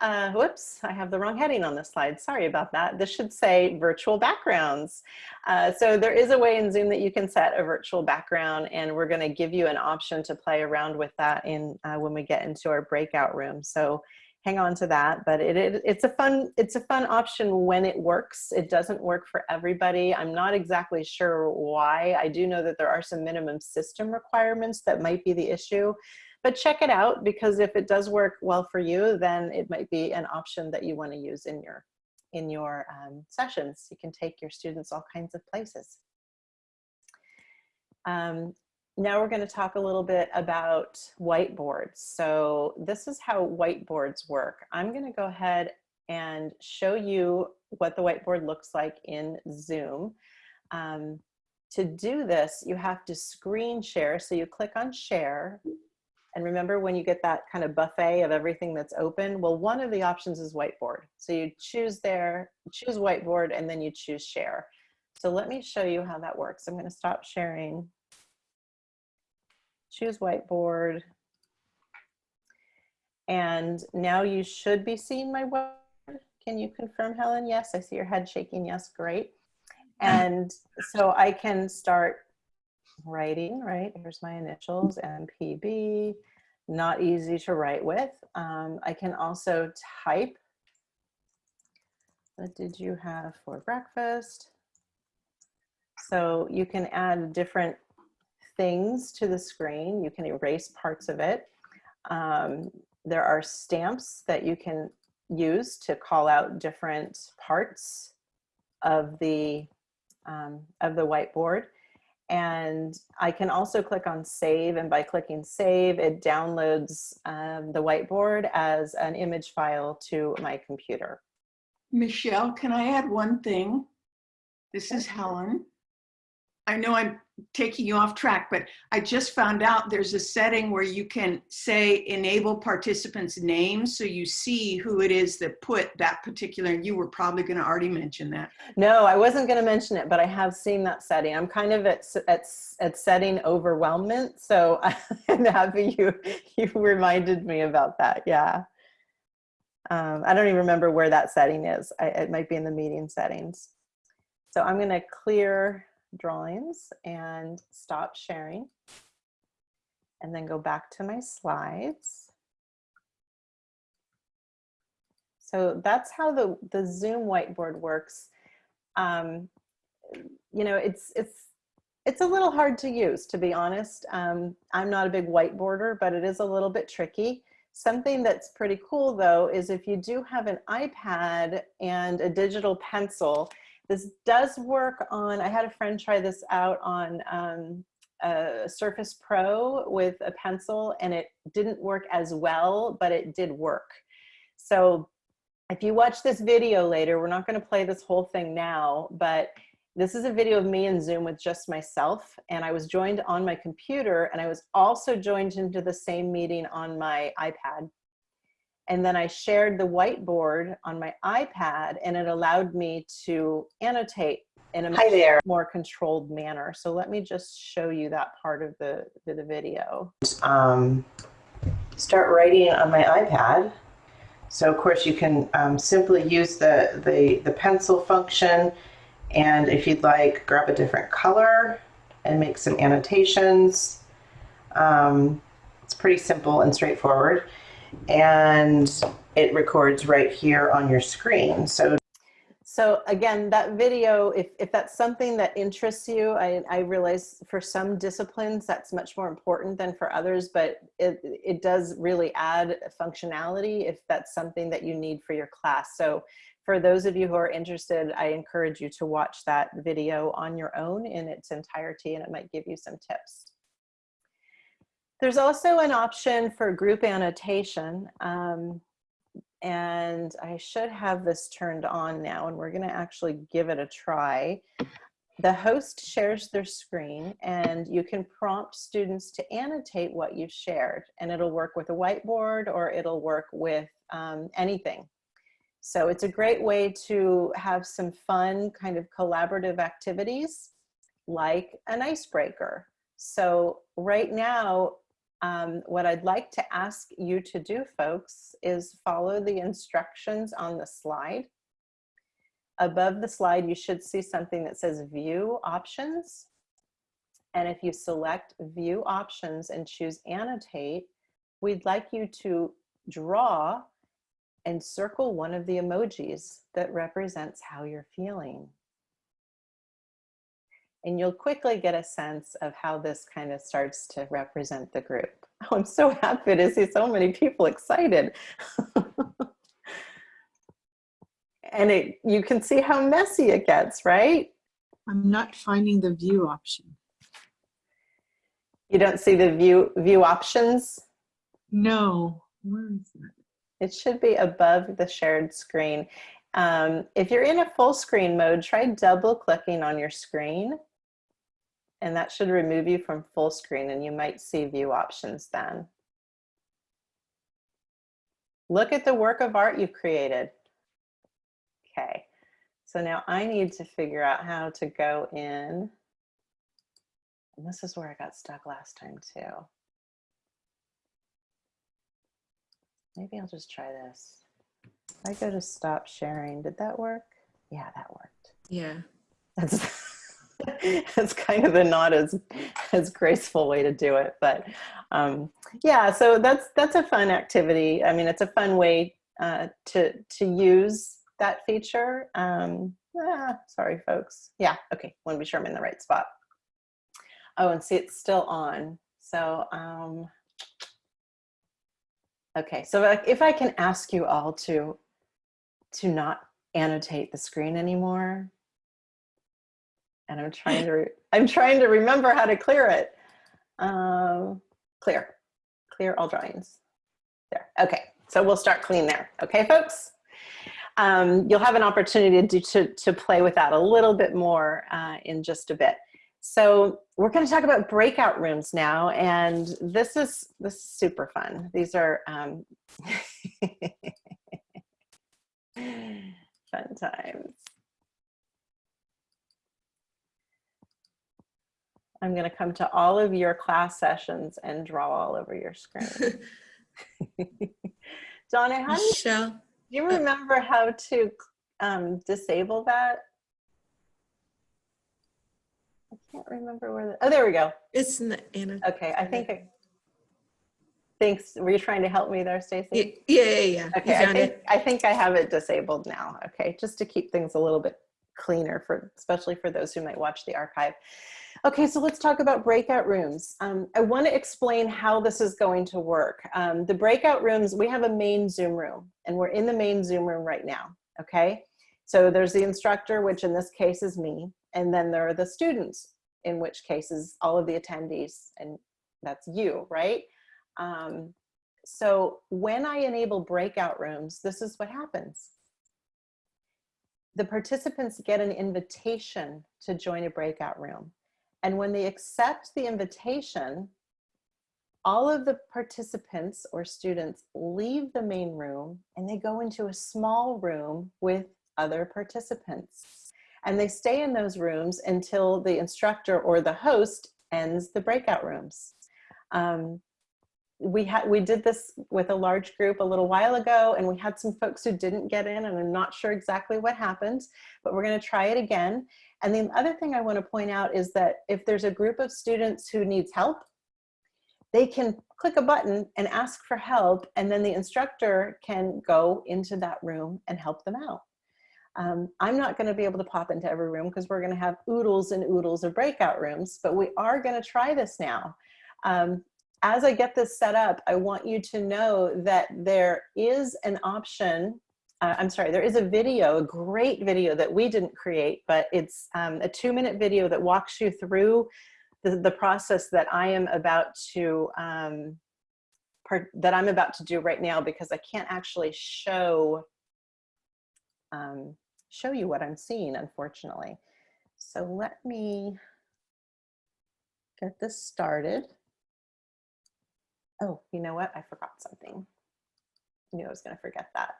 uh, whoops, I have the wrong heading on this slide. Sorry about that. This should say virtual backgrounds. Uh, so there is a way in Zoom that you can set a virtual background and we're gonna give you an option to play around with that in uh, when we get into our breakout room. So hang on to that, but it, it, it's a fun it's a fun option when it works. It doesn't work for everybody. I'm not exactly sure why. I do know that there are some minimum system requirements that might be the issue but check it out because if it does work well for you, then it might be an option that you want to use in your in your um, sessions. You can take your students all kinds of places. Um, now we're going to talk a little bit about whiteboards. So this is how whiteboards work. I'm going to go ahead and show you what the whiteboard looks like in Zoom. Um, to do this, you have to screen share. So you click on share and remember when you get that kind of buffet of everything that's open, well, one of the options is whiteboard. So you choose there, choose whiteboard, and then you choose share. So let me show you how that works. I'm gonna stop sharing. Choose whiteboard. And now you should be seeing my word. Can you confirm, Helen? Yes, I see your head shaking. Yes, great. And so I can start writing, right? Here's my initials, MPB, not easy to write with. Um, I can also type. What did you have for breakfast? So you can add different things to the screen. You can erase parts of it. Um, there are stamps that you can use to call out different parts of the um, of the whiteboard. And I can also click on save and by clicking save, it downloads um, the whiteboard as an image file to my computer. Michelle, can I add one thing? This is Helen. I know I'm taking you off track, but I just found out there's a setting where you can say enable participants' names so you see who it is that put that particular, you were probably going to already mention that. No, I wasn't going to mention it, but I have seen that setting. I'm kind of at, at, at setting overwhelmment. So I'm happy you, you reminded me about that. Yeah. Um, I don't even remember where that setting is. I, it might be in the meeting settings. So I'm going to clear drawings and stop sharing and then go back to my slides. So that's how the, the Zoom whiteboard works. Um, you know, it's, it's, it's a little hard to use, to be honest. Um, I'm not a big whiteboarder, but it is a little bit tricky. Something that's pretty cool though, is if you do have an iPad and a digital pencil, this does work on, I had a friend try this out on um, a Surface Pro with a pencil and it didn't work as well, but it did work. So if you watch this video later, we're not gonna play this whole thing now, but this is a video of me in Zoom with just myself and I was joined on my computer and I was also joined into the same meeting on my iPad. And then I shared the whiteboard on my iPad and it allowed me to annotate in a more controlled manner. So let me just show you that part of the, the, the video. Um, start writing on my iPad. So of course you can um, simply use the, the, the pencil function and if you'd like, grab a different color and make some annotations. Um, it's pretty simple and straightforward. And it records right here on your screen. So So again, that video, if, if that's something that interests you, I, I realize for some disciplines that's much more important than for others, but it, it does really add functionality if that's something that you need for your class. So for those of you who are interested, I encourage you to watch that video on your own in its entirety and it might give you some tips. There's also an option for group annotation. Um, and I should have this turned on now and we're gonna actually give it a try. The host shares their screen and you can prompt students to annotate what you've shared and it'll work with a whiteboard or it'll work with um, anything. So it's a great way to have some fun kind of collaborative activities like an icebreaker. So right now, um, what I'd like to ask you to do, folks, is follow the instructions on the slide. Above the slide, you should see something that says View Options. And if you select View Options and choose Annotate, we'd like you to draw and circle one of the emojis that represents how you're feeling. And you'll quickly get a sense of how this kind of starts to represent the group. Oh, I'm so happy to see so many people excited. and it, you can see how messy it gets, right? I'm not finding the view option. You don't see the view, view options? No, where is that? It should be above the shared screen. Um, if you're in a full screen mode, try double clicking on your screen and that should remove you from full screen and you might see view options then. Look at the work of art you've created. Okay, so now I need to figure out how to go in. And this is where I got stuck last time too. maybe I'll just try this. If I go to stop sharing, did that work? Yeah, that worked. Yeah. That's that's kind of a not as as graceful way to do it, but um, yeah. So that's that's a fun activity. I mean, it's a fun way uh, to to use that feature. Um, ah, sorry, folks. Yeah. Okay. Want to be sure I'm in the right spot. Oh, and see, it's still on. So um, okay. So if I can ask you all to to not annotate the screen anymore and I'm trying to I'm trying to remember how to clear it. Um, clear, clear all drawings. There. Okay, so we'll start clean there. Okay, folks. Um, you'll have an opportunity to, to to play with that a little bit more uh, in just a bit. So we're going to talk about breakout rooms now, and this is this is super fun. These are um, fun times. I'm going to come to all of your class sessions and draw all over your screen. Donna, how do you, Michelle, do you remember how to um, disable that? I can't remember where the, oh, there we go. it's not Anna. Okay, I think, I, thanks. Were you trying to help me there, Stacy? yeah, yeah. yeah. Okay, I think, it? I think I have it disabled now. Okay, just to keep things a little bit cleaner for, especially for those who might watch the archive. Okay, so let's talk about breakout rooms. Um, I want to explain how this is going to work. Um, the breakout rooms, we have a main Zoom room, and we're in the main Zoom room right now. Okay, so there's the instructor, which in this case is me, and then there are the students, in which case is all of the attendees, and that's you, right? Um, so when I enable breakout rooms, this is what happens. The participants get an invitation to join a breakout room. And when they accept the invitation, all of the participants or students leave the main room and they go into a small room with other participants. And they stay in those rooms until the instructor or the host ends the breakout rooms. Um, we had we did this with a large group a little while ago and we had some folks who didn't get in and I'm not sure exactly what happened, but we're gonna try it again. And the other thing I wanna point out is that if there's a group of students who needs help, they can click a button and ask for help and then the instructor can go into that room and help them out. Um, I'm not gonna be able to pop into every room because we're gonna have oodles and oodles of breakout rooms, but we are gonna try this now. Um, as I get this set up, I want you to know that there is an option, uh, I'm sorry, there is a video, a great video that we didn't create, but it's um, a two minute video that walks you through the, the process that I am about to, um, part, that I'm about to do right now because I can't actually show, um, show you what I'm seeing, unfortunately. So let me get this started. Oh, you know what? I forgot something. I knew I was going to forget that.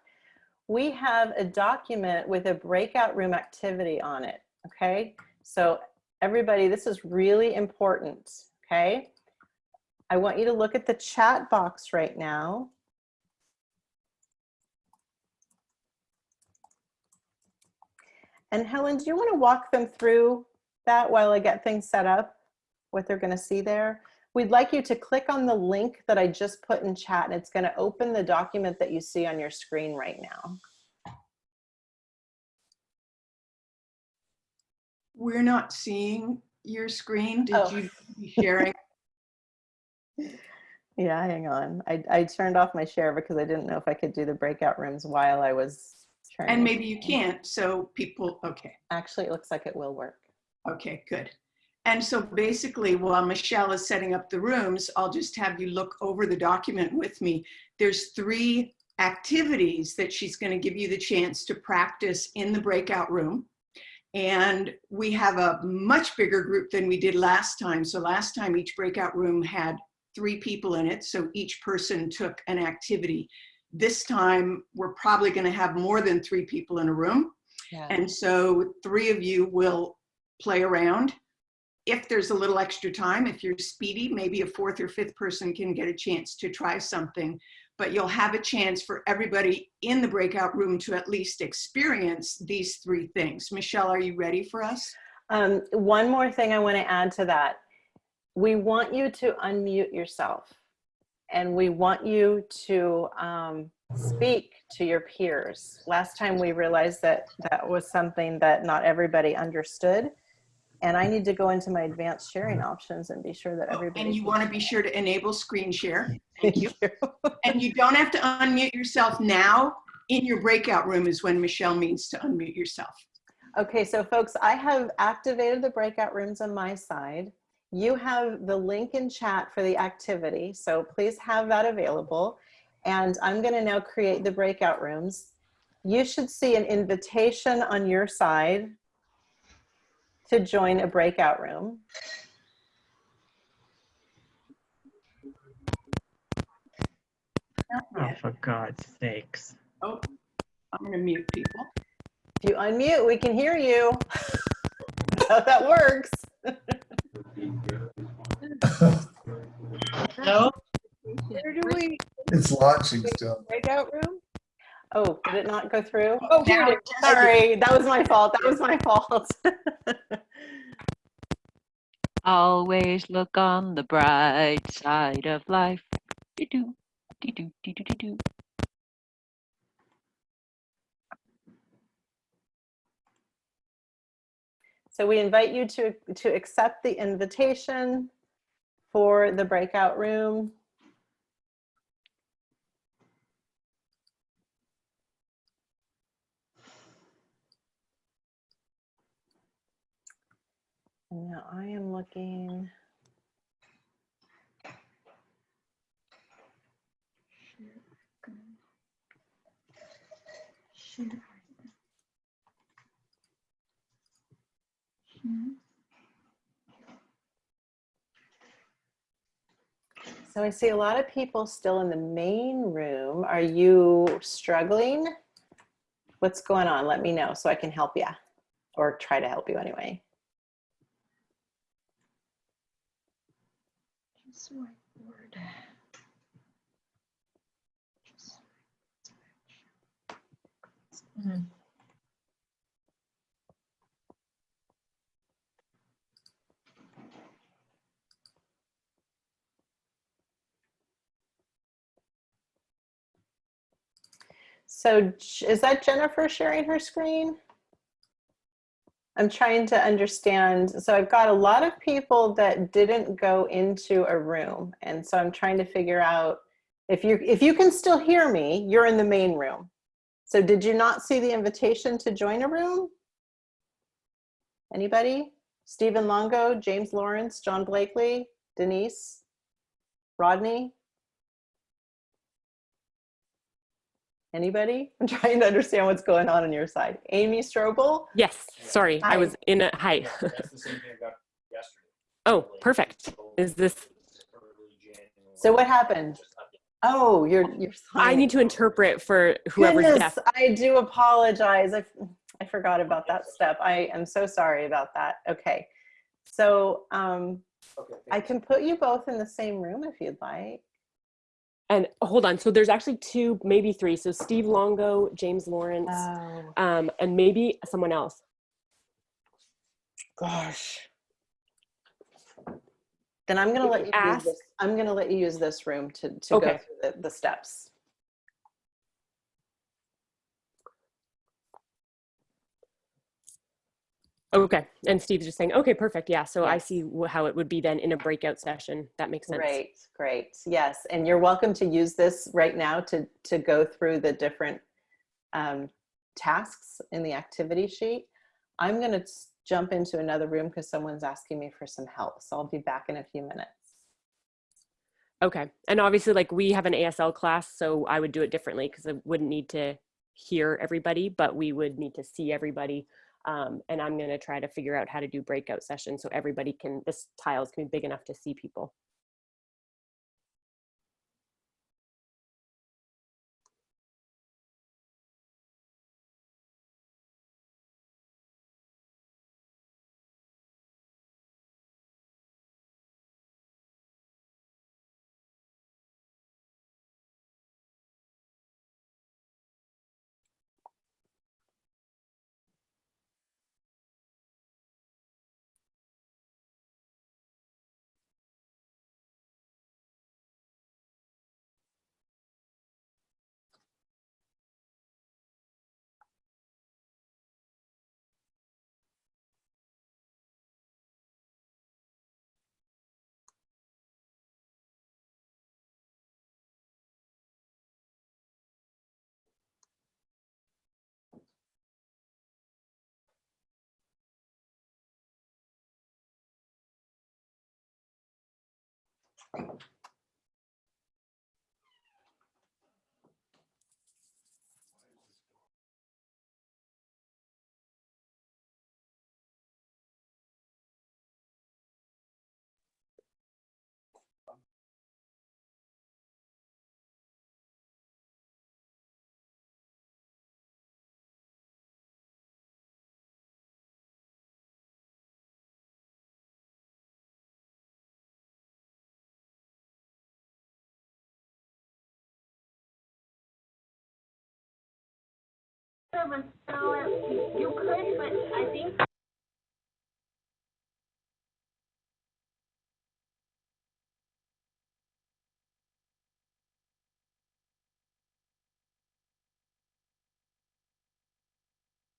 We have a document with a breakout room activity on it. Okay. So everybody, this is really important. Okay. I want you to look at the chat box right now. And Helen, do you want to walk them through that while I get things set up? What they're going to see there? We'd like you to click on the link that I just put in chat and it's gonna open the document that you see on your screen right now. We're not seeing your screen. Did Oh. you be sharing? Yeah, hang on. I, I turned off my share because I didn't know if I could do the breakout rooms while I was trying. And maybe you can't, so people, okay, Actually, it looks like it will work. okay, good. And so basically, while Michelle is setting up the rooms, I'll just have you look over the document with me. There's three activities that she's gonna give you the chance to practice in the breakout room. And we have a much bigger group than we did last time. So last time each breakout room had three people in it. So each person took an activity. This time we're probably gonna have more than three people in a room. Yeah. And so three of you will play around. If there's a little extra time, if you're speedy, maybe a fourth or fifth person can get a chance to try something. but you'll have a chance for everybody in the breakout room to at least experience these three things. Michelle, are you ready for us? Um, one more thing I want to add to that. We want you to unmute yourself and we want you to um, speak to your peers. Last time we realized that that was something that not everybody understood. And I need to go into my advanced sharing options and be sure that oh, everybody. And you want to be sure to enable screen share. Thank you. And you don't have to unmute yourself now. In your breakout room is when Michelle means to unmute yourself. Okay, so folks, I have activated the breakout rooms on my side. You have the link in chat for the activity, so please have that available. And I'm gonna now create the breakout rooms. You should see an invitation on your side to join a breakout room. Oh, for God's sakes. Oh, I'm going to mute people. If you unmute, we can hear you. How that works. No? Where do we, It's launching still. breakout room? Oh, did it not go through? Oh, oh here it is. Sorry, that was my fault. That was my fault. Always look on the bright side of life. So we invite you to, to accept the invitation for the breakout room. Now I am looking. So I see a lot of people still in the main room. Are you struggling? What's going on? Let me know so I can help you or try to help you anyway. So is that Jennifer sharing her screen? I'm trying to understand. So I've got a lot of people that didn't go into a room. And so I'm trying to figure out if you if you can still hear me, you're in the main room. So did you not see the invitation to join a room? Anybody? Stephen Longo, James Lawrence, John Blakely, Denise, Rodney? Anybody? I'm trying to understand what's going on on your side. Amy Strobel? Yes, sorry, Hi. I was in a, hi. That's the same thing I got yesterday. Oh, perfect. Is this, So what happened? Oh, you're, you're. I need to interpret for whoever's Goodness, deaf. I do apologize. I, I forgot about that step. I am so sorry about that. Okay. So um, I can put you both in the same room if you'd like. And hold on, so there's actually two, maybe three. So Steve Longo, James Lawrence, Oh, um, and maybe someone else. gosh. Then I'm gonna let you Ask-. I'm gonna let you use this room to, to go through the, the steps. Okay, and Steve's just saying, okay, perfect, yeah. So I see how it would be then in a breakout session. That makes sense. Great, great. Yes, and you're welcome to use this right now to, to go through the different um, tasks in the activity sheet. I'm going to jump into another room because someone's asking me for some help. So I'll be back in a few minutes. Okay, and obviously, like we have an ASL class, so I would do it differently because I wouldn't need to hear everybody, but we would need to see everybody. Um, and I'm going to try to figure out how to do breakout sessions so everybody can, this tiles can be big enough to see people. You could, but I think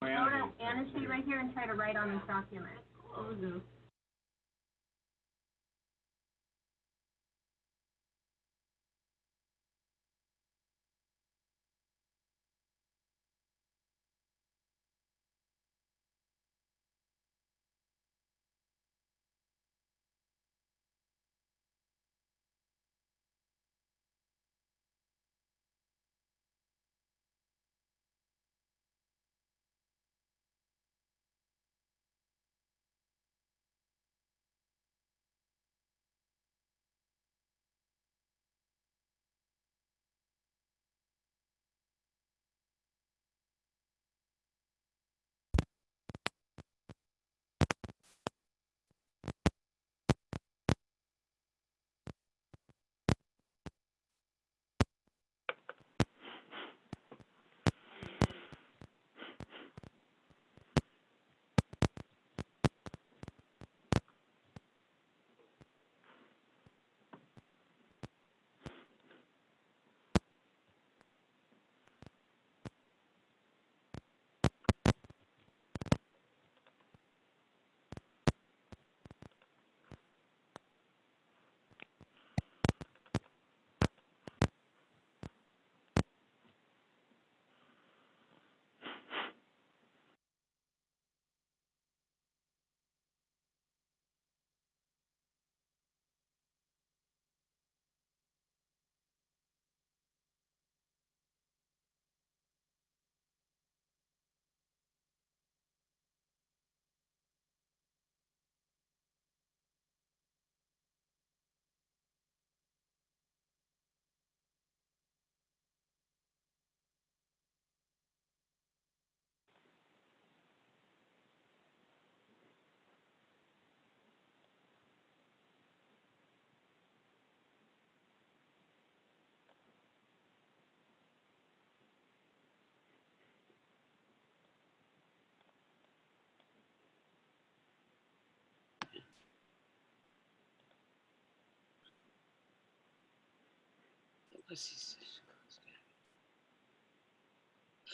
go to sheet right here and try to write on this document.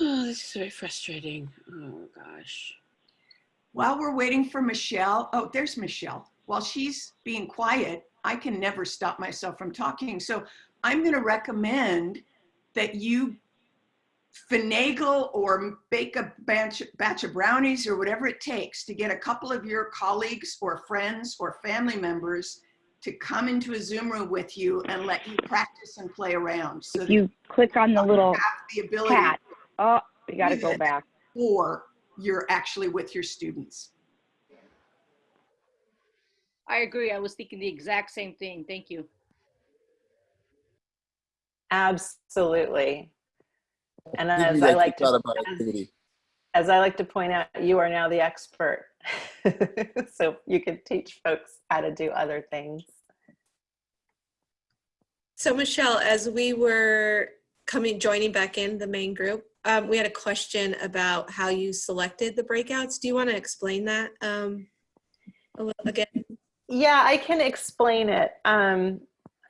Oh, this is very frustrating. Oh, gosh. While we're waiting for Michelle, oh, there's Michelle. While she's being quiet, I can never stop myself from talking. So I'm going to recommend that you finagle or bake a batch, batch of brownies or whatever it takes to get a couple of your colleagues or friends or family members to come into a Zoom room with you and let you practice and play around. So If you click on the little you the ability cat, oh, you gotta go back. Or you're actually with your students. I agree. I was thinking the exact same thing. Thank you. Absolutely. And as I like to, as, as I like to point out, you are now the expert. so you can teach folks how to do other things. So Michelle, as we were coming, joining back in the main group, um, we had a question about how you selected the breakouts. Do you want to explain that um, again? Yeah, I can explain it. Um,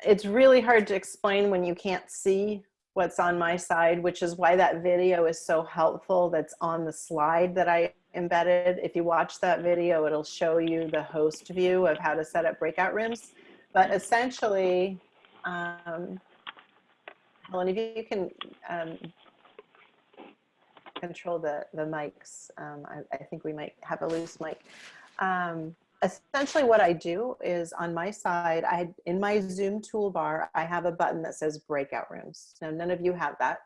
it's really hard to explain when you can't see what's on my side, which is why that video is so helpful that's on the slide that I embedded. If you watch that video, it'll show you the host view of how to set up breakout rooms. But essentially, um, Helen, if you can um, control the, the mics, um, I, I think we might have a loose mic. Um, essentially what I do is on my side, I in my Zoom toolbar, I have a button that says breakout rooms. Now, none of you have that,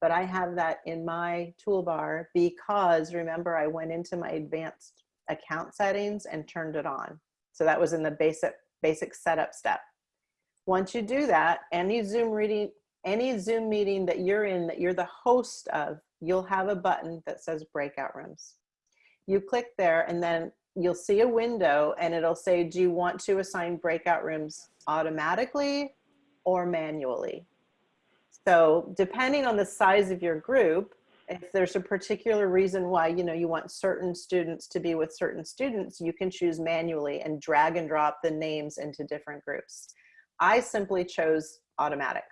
but I have that in my toolbar because remember I went into my advanced account settings and turned it on. So that was in the basic basic setup step. Once you do that, any Zoom reading, any Zoom meeting that you're in that you're the host of, you'll have a button that says breakout rooms. You click there and then you'll see a window and it'll say, do you want to assign breakout rooms automatically or manually? So depending on the size of your group, if there's a particular reason why you know you want certain students to be with certain students, you can choose manually and drag and drop the names into different groups. I simply chose automatic.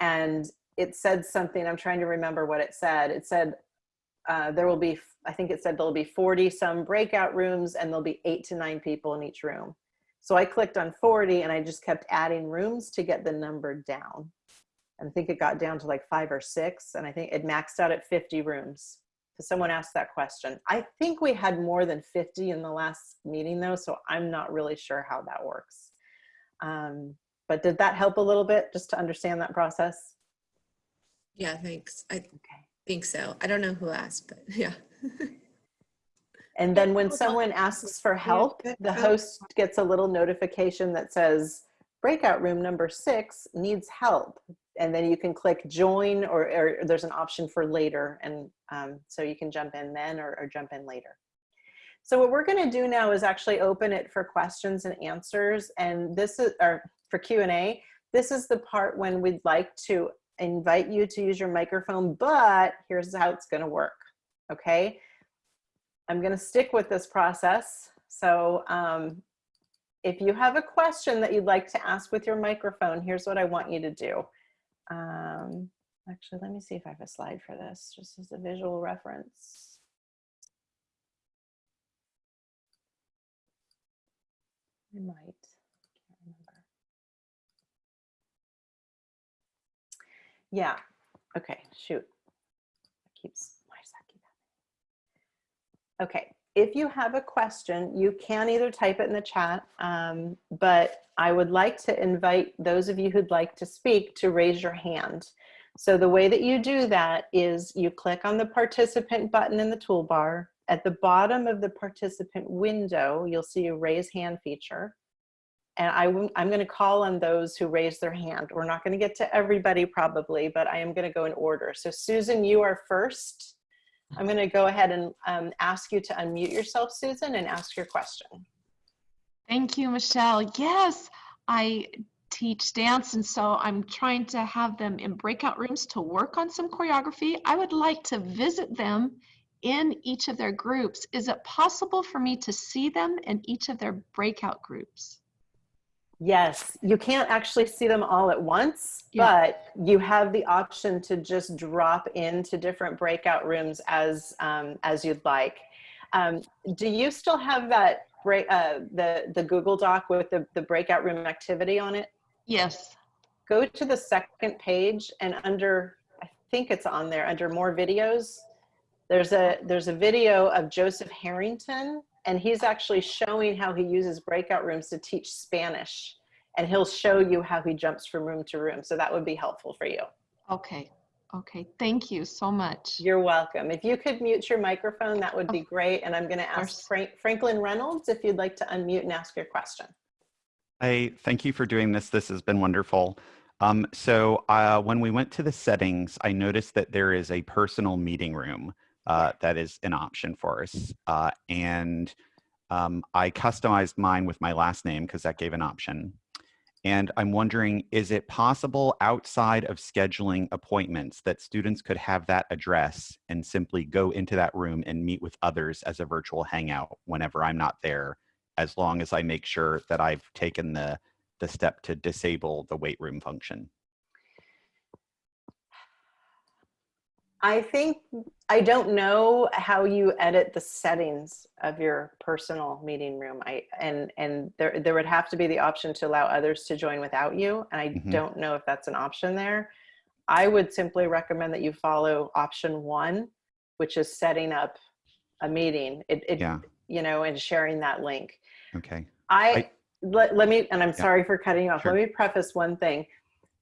And it said something, I'm trying to remember what it said. It said uh, there will be, I think it said there'll be 40 some breakout rooms and there'll be eight to nine people in each room. So I clicked on 40 and I just kept adding rooms to get the number down. And I think it got down to like five or six and I think it maxed out at 50 rooms. So someone asked that question. I think we had more than 50 in the last meeting though, so I'm not really sure how that works. Um, but did that help a little bit just to understand that process? Yeah, thanks. I think so. I don't know who asked, but yeah. And then when someone asks for help, the host gets a little notification that says, breakout room number six needs help. And then you can click join or, or there's an option for later. And um, so you can jump in then or, or jump in later. So what we're gonna do now is actually open it for questions and answers. And this is, or for Q&A, this is the part when we'd like to invite you to use your microphone, but here's how it's gonna work, okay? I'm gonna stick with this process. So um, if you have a question that you'd like to ask with your microphone, here's what I want you to do. Um, actually, let me see if I have a slide for this, just as a visual reference. I might, can't remember. Yeah, okay, shoot. Keeps, why does that keep happening? Okay, if you have a question, you can either type it in the chat, um, but I would like to invite those of you who'd like to speak to raise your hand. So the way that you do that is you click on the participant button in the toolbar. At the bottom of the participant window, you'll see a raise hand feature. And I, I'm going to call on those who raise their hand. We're not going to get to everybody probably, but I am going to go in order. So Susan, you are first. I'm going to go ahead and um, ask you to unmute yourself, Susan, and ask your question. Thank you, Michelle. Yes, I teach dance, and so I'm trying to have them in breakout rooms to work on some choreography. I would like to visit them in each of their groups. Is it possible for me to see them in each of their breakout groups? Yes, you can't actually see them all at once, Yeah. but you have the option to just drop into different breakout rooms as um, as you'd like. Um, do you still have that break uh, the the Google Doc with the the breakout room activity on it? Yes. Go to the second page and under I think it's on there under more videos. There's a there's a video of Joseph Harrington and he's actually showing how he uses breakout rooms to teach Spanish. And he'll show you how he jumps from room to room. So that would be helpful for you. Okay. Okay. Thank you so much. You're welcome. If you could mute your microphone, that would be great. And I'm going to ask Frank, Franklin Reynolds if you'd like to unmute and ask your question. Hi, thank you for doing this. This has been wonderful. Um, so uh, when we went to the settings, I noticed that there is a personal meeting room uh, that is an option for us. Uh, and um, I customized mine with my last name because that gave an option. And I'm wondering, is it possible outside of scheduling appointments that students could have that address and simply go into that room and meet with others as a virtual hangout whenever I'm not there, as long as I make sure that I've taken the, the step to disable the wait room function? I think, I don't know how you edit the settings of your personal meeting room. I, and, and there, there would have to be the option to allow others to join without you. And I Mhm. don't know if that's an option there. I would simply recommend that you follow option one, which is setting up a meeting. It, it, Yeah. you know, and sharing that link. Okay. I, I- let, let me, and I'm sorry for cutting you off. Sure. Let me preface one thing.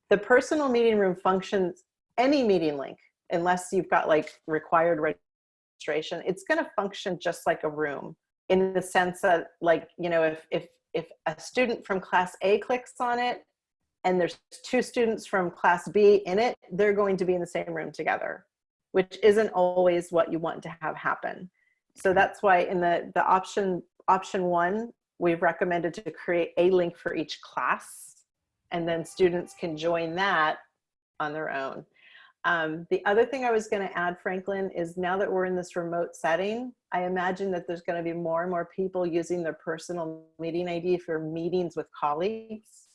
The personal meeting room functions, any meeting link, unless you've got like required registration, it's going to function just like a room in the sense that like, you know, if, if, if a student from class A clicks on it and there's two students from class B in it, they're going to be in the same room together, which isn't always what you want to have happen. So mm-hmm. that's why in the, the option, option one, we've recommended to create a link for each class and then students can join that on their own. Um, the other thing I was going to add, Franklin, is now that we're in this remote setting, I imagine that there's going to be more and more people using their personal meeting ID for meetings with colleagues.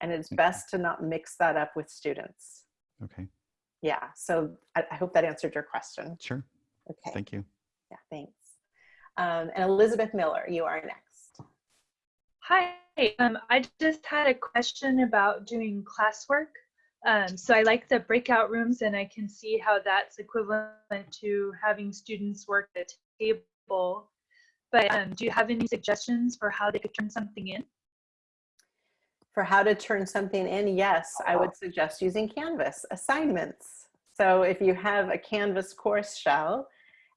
And it's best to not mix that up with students. Okay. Yeah, so I, I hope that answered your question. Sure. Okay. Thank you. Yeah, thanks. Um, and Elizabeth Miller, you are next. Hi, um, I just had a question about doing classwork. Um, so I like the breakout rooms and I can see how that's equivalent to having students work at a table. But um, do you have any suggestions for how they could turn something in? For how to turn something in, yes, I would suggest using Canvas assignments. So if you have a Canvas course shell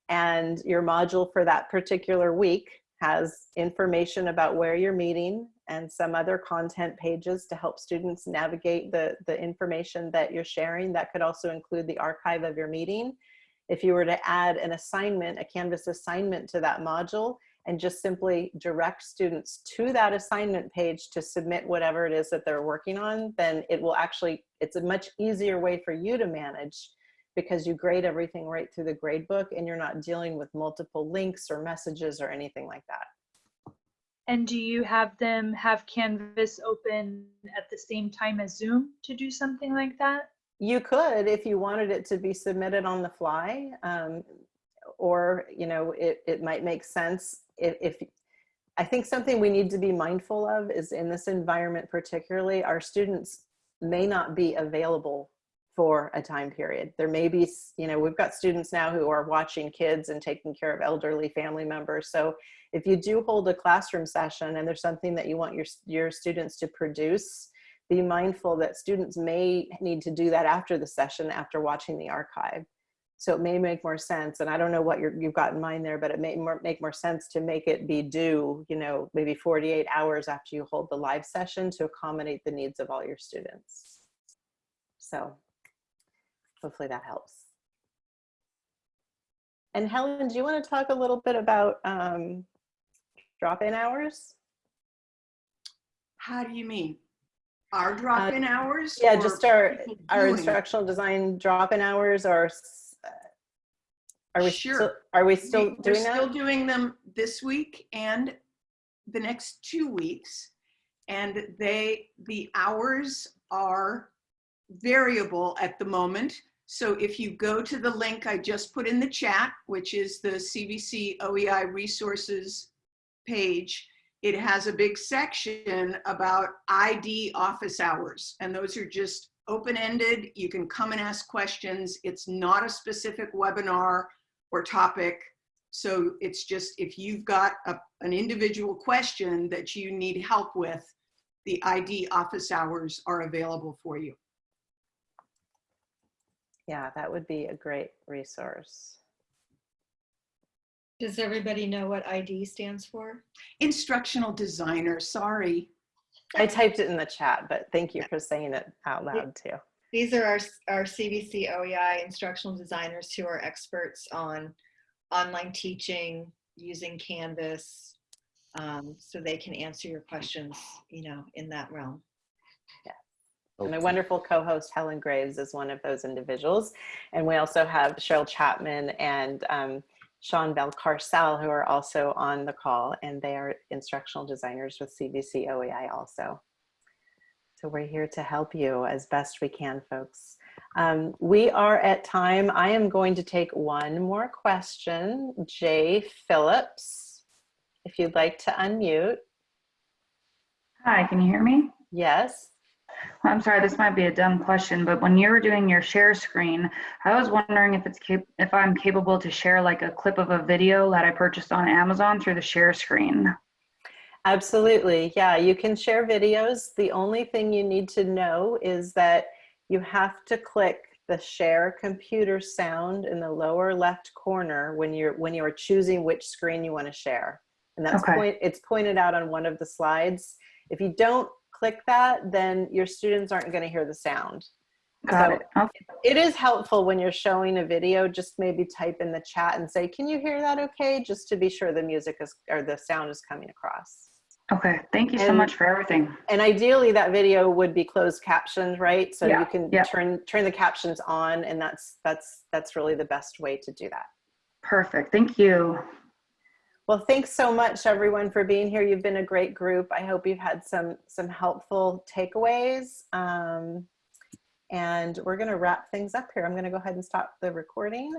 and your module for that particular week has information about where you're meeting and some other content pages to help students navigate the, the information that you're sharing. That could also include the archive of your meeting. If you were to add an assignment, a Canvas assignment to that module, and just simply direct students to that assignment page to submit whatever it is that they're working on, then it will actually, it's a much easier way for you to manage because you grade everything right through the gradebook and you're not dealing with multiple links or messages or anything like that. And do you have them have Canvas open at the same time as Zoom to do something like that? You could if you wanted it to be submitted on the fly, um, or you know, it, it might make sense if, if I think something we need to be mindful of is in this environment particularly, our students may not be available for a time period. There may be, you know, we've got students now who are watching kids and taking care of elderly family members. So if you do hold a classroom session and there's something that you want your, your students to produce, be mindful that students may need to do that after the session, after watching the archive. So it may make more sense, and I don't know what you have got in mind there, but it may more, make more sense to make it be due, you know, maybe 48 hours after you hold the live session to accommodate the needs of all your students. So hopefully that helps. And Helen, do you want to talk a little bit about um, drop-in hours? How do you mean? Our drop-in Uh, hours? Yeah, just our, our it? instructional design drop-in hours or uh, are we still, Sure. are we still We- We're doing that? still doing them this week and the next two weeks. And they, the hours are variable at the moment. So if you go to the link I just put in the chat, which is the CVC OEI resources page, it has a big section about ID office hours. And those are just open-ended. You can come and ask questions. It's not a specific webinar or topic. So it's just if you've got a, an individual question that you need help with, the ID office hours are available for you. Yeah, that would be a great resource. Does everybody know what ID stands for? Instructional designer, sorry. I typed it in the chat, but thank you for saying it out loud too. These are our, our CVC OEI instructional designers who are experts on online teaching using Canvas. Um, so they can answer your questions, you know, in that realm. Yeah. And my wonderful co-host Helen Graves is one of those individuals. And we also have Cheryl Chapman and um, Sean Valcarcel who are also on the call and they are instructional designers with CVC OEI also. So we're here to help you as best we can, folks. Um, we are at time. I am going to take one more question. Jay Phillips, if you'd like to unmute. Hi, can you hear me? Yes. I'm sorry, this might be a dumb question, but when you were doing your share screen, I was wondering if it's cap- if I'm capable to share like a clip of a video that I purchased on Amazon through the share screen. Absolutely. Yeah, you can share videos. The only thing you need to know is that you have to click the share computer sound in the lower left corner when you're when you are choosing which screen you want to share. And that's Okay. point it's pointed out on one of the slides. If you don't click that, then your students aren't going to hear the sound. Got So it. Okay. it is helpful when you're showing a video, just maybe type in the chat and say, can you hear that okay? Just to be sure the music is, or the sound is coming across. Okay. Thank you so much for everything. And ideally that video would be closed captioned, right? So Yeah, you can yeah. turn, turn the captions on and that's, that's, that's really the best way to do that. Perfect. Thank you. Well, thanks so much everyone for being here. You've been a great group. I hope you've had some, some helpful takeaways. Um, and we're gonna wrap things up here. I'm gonna go ahead and stop the recording.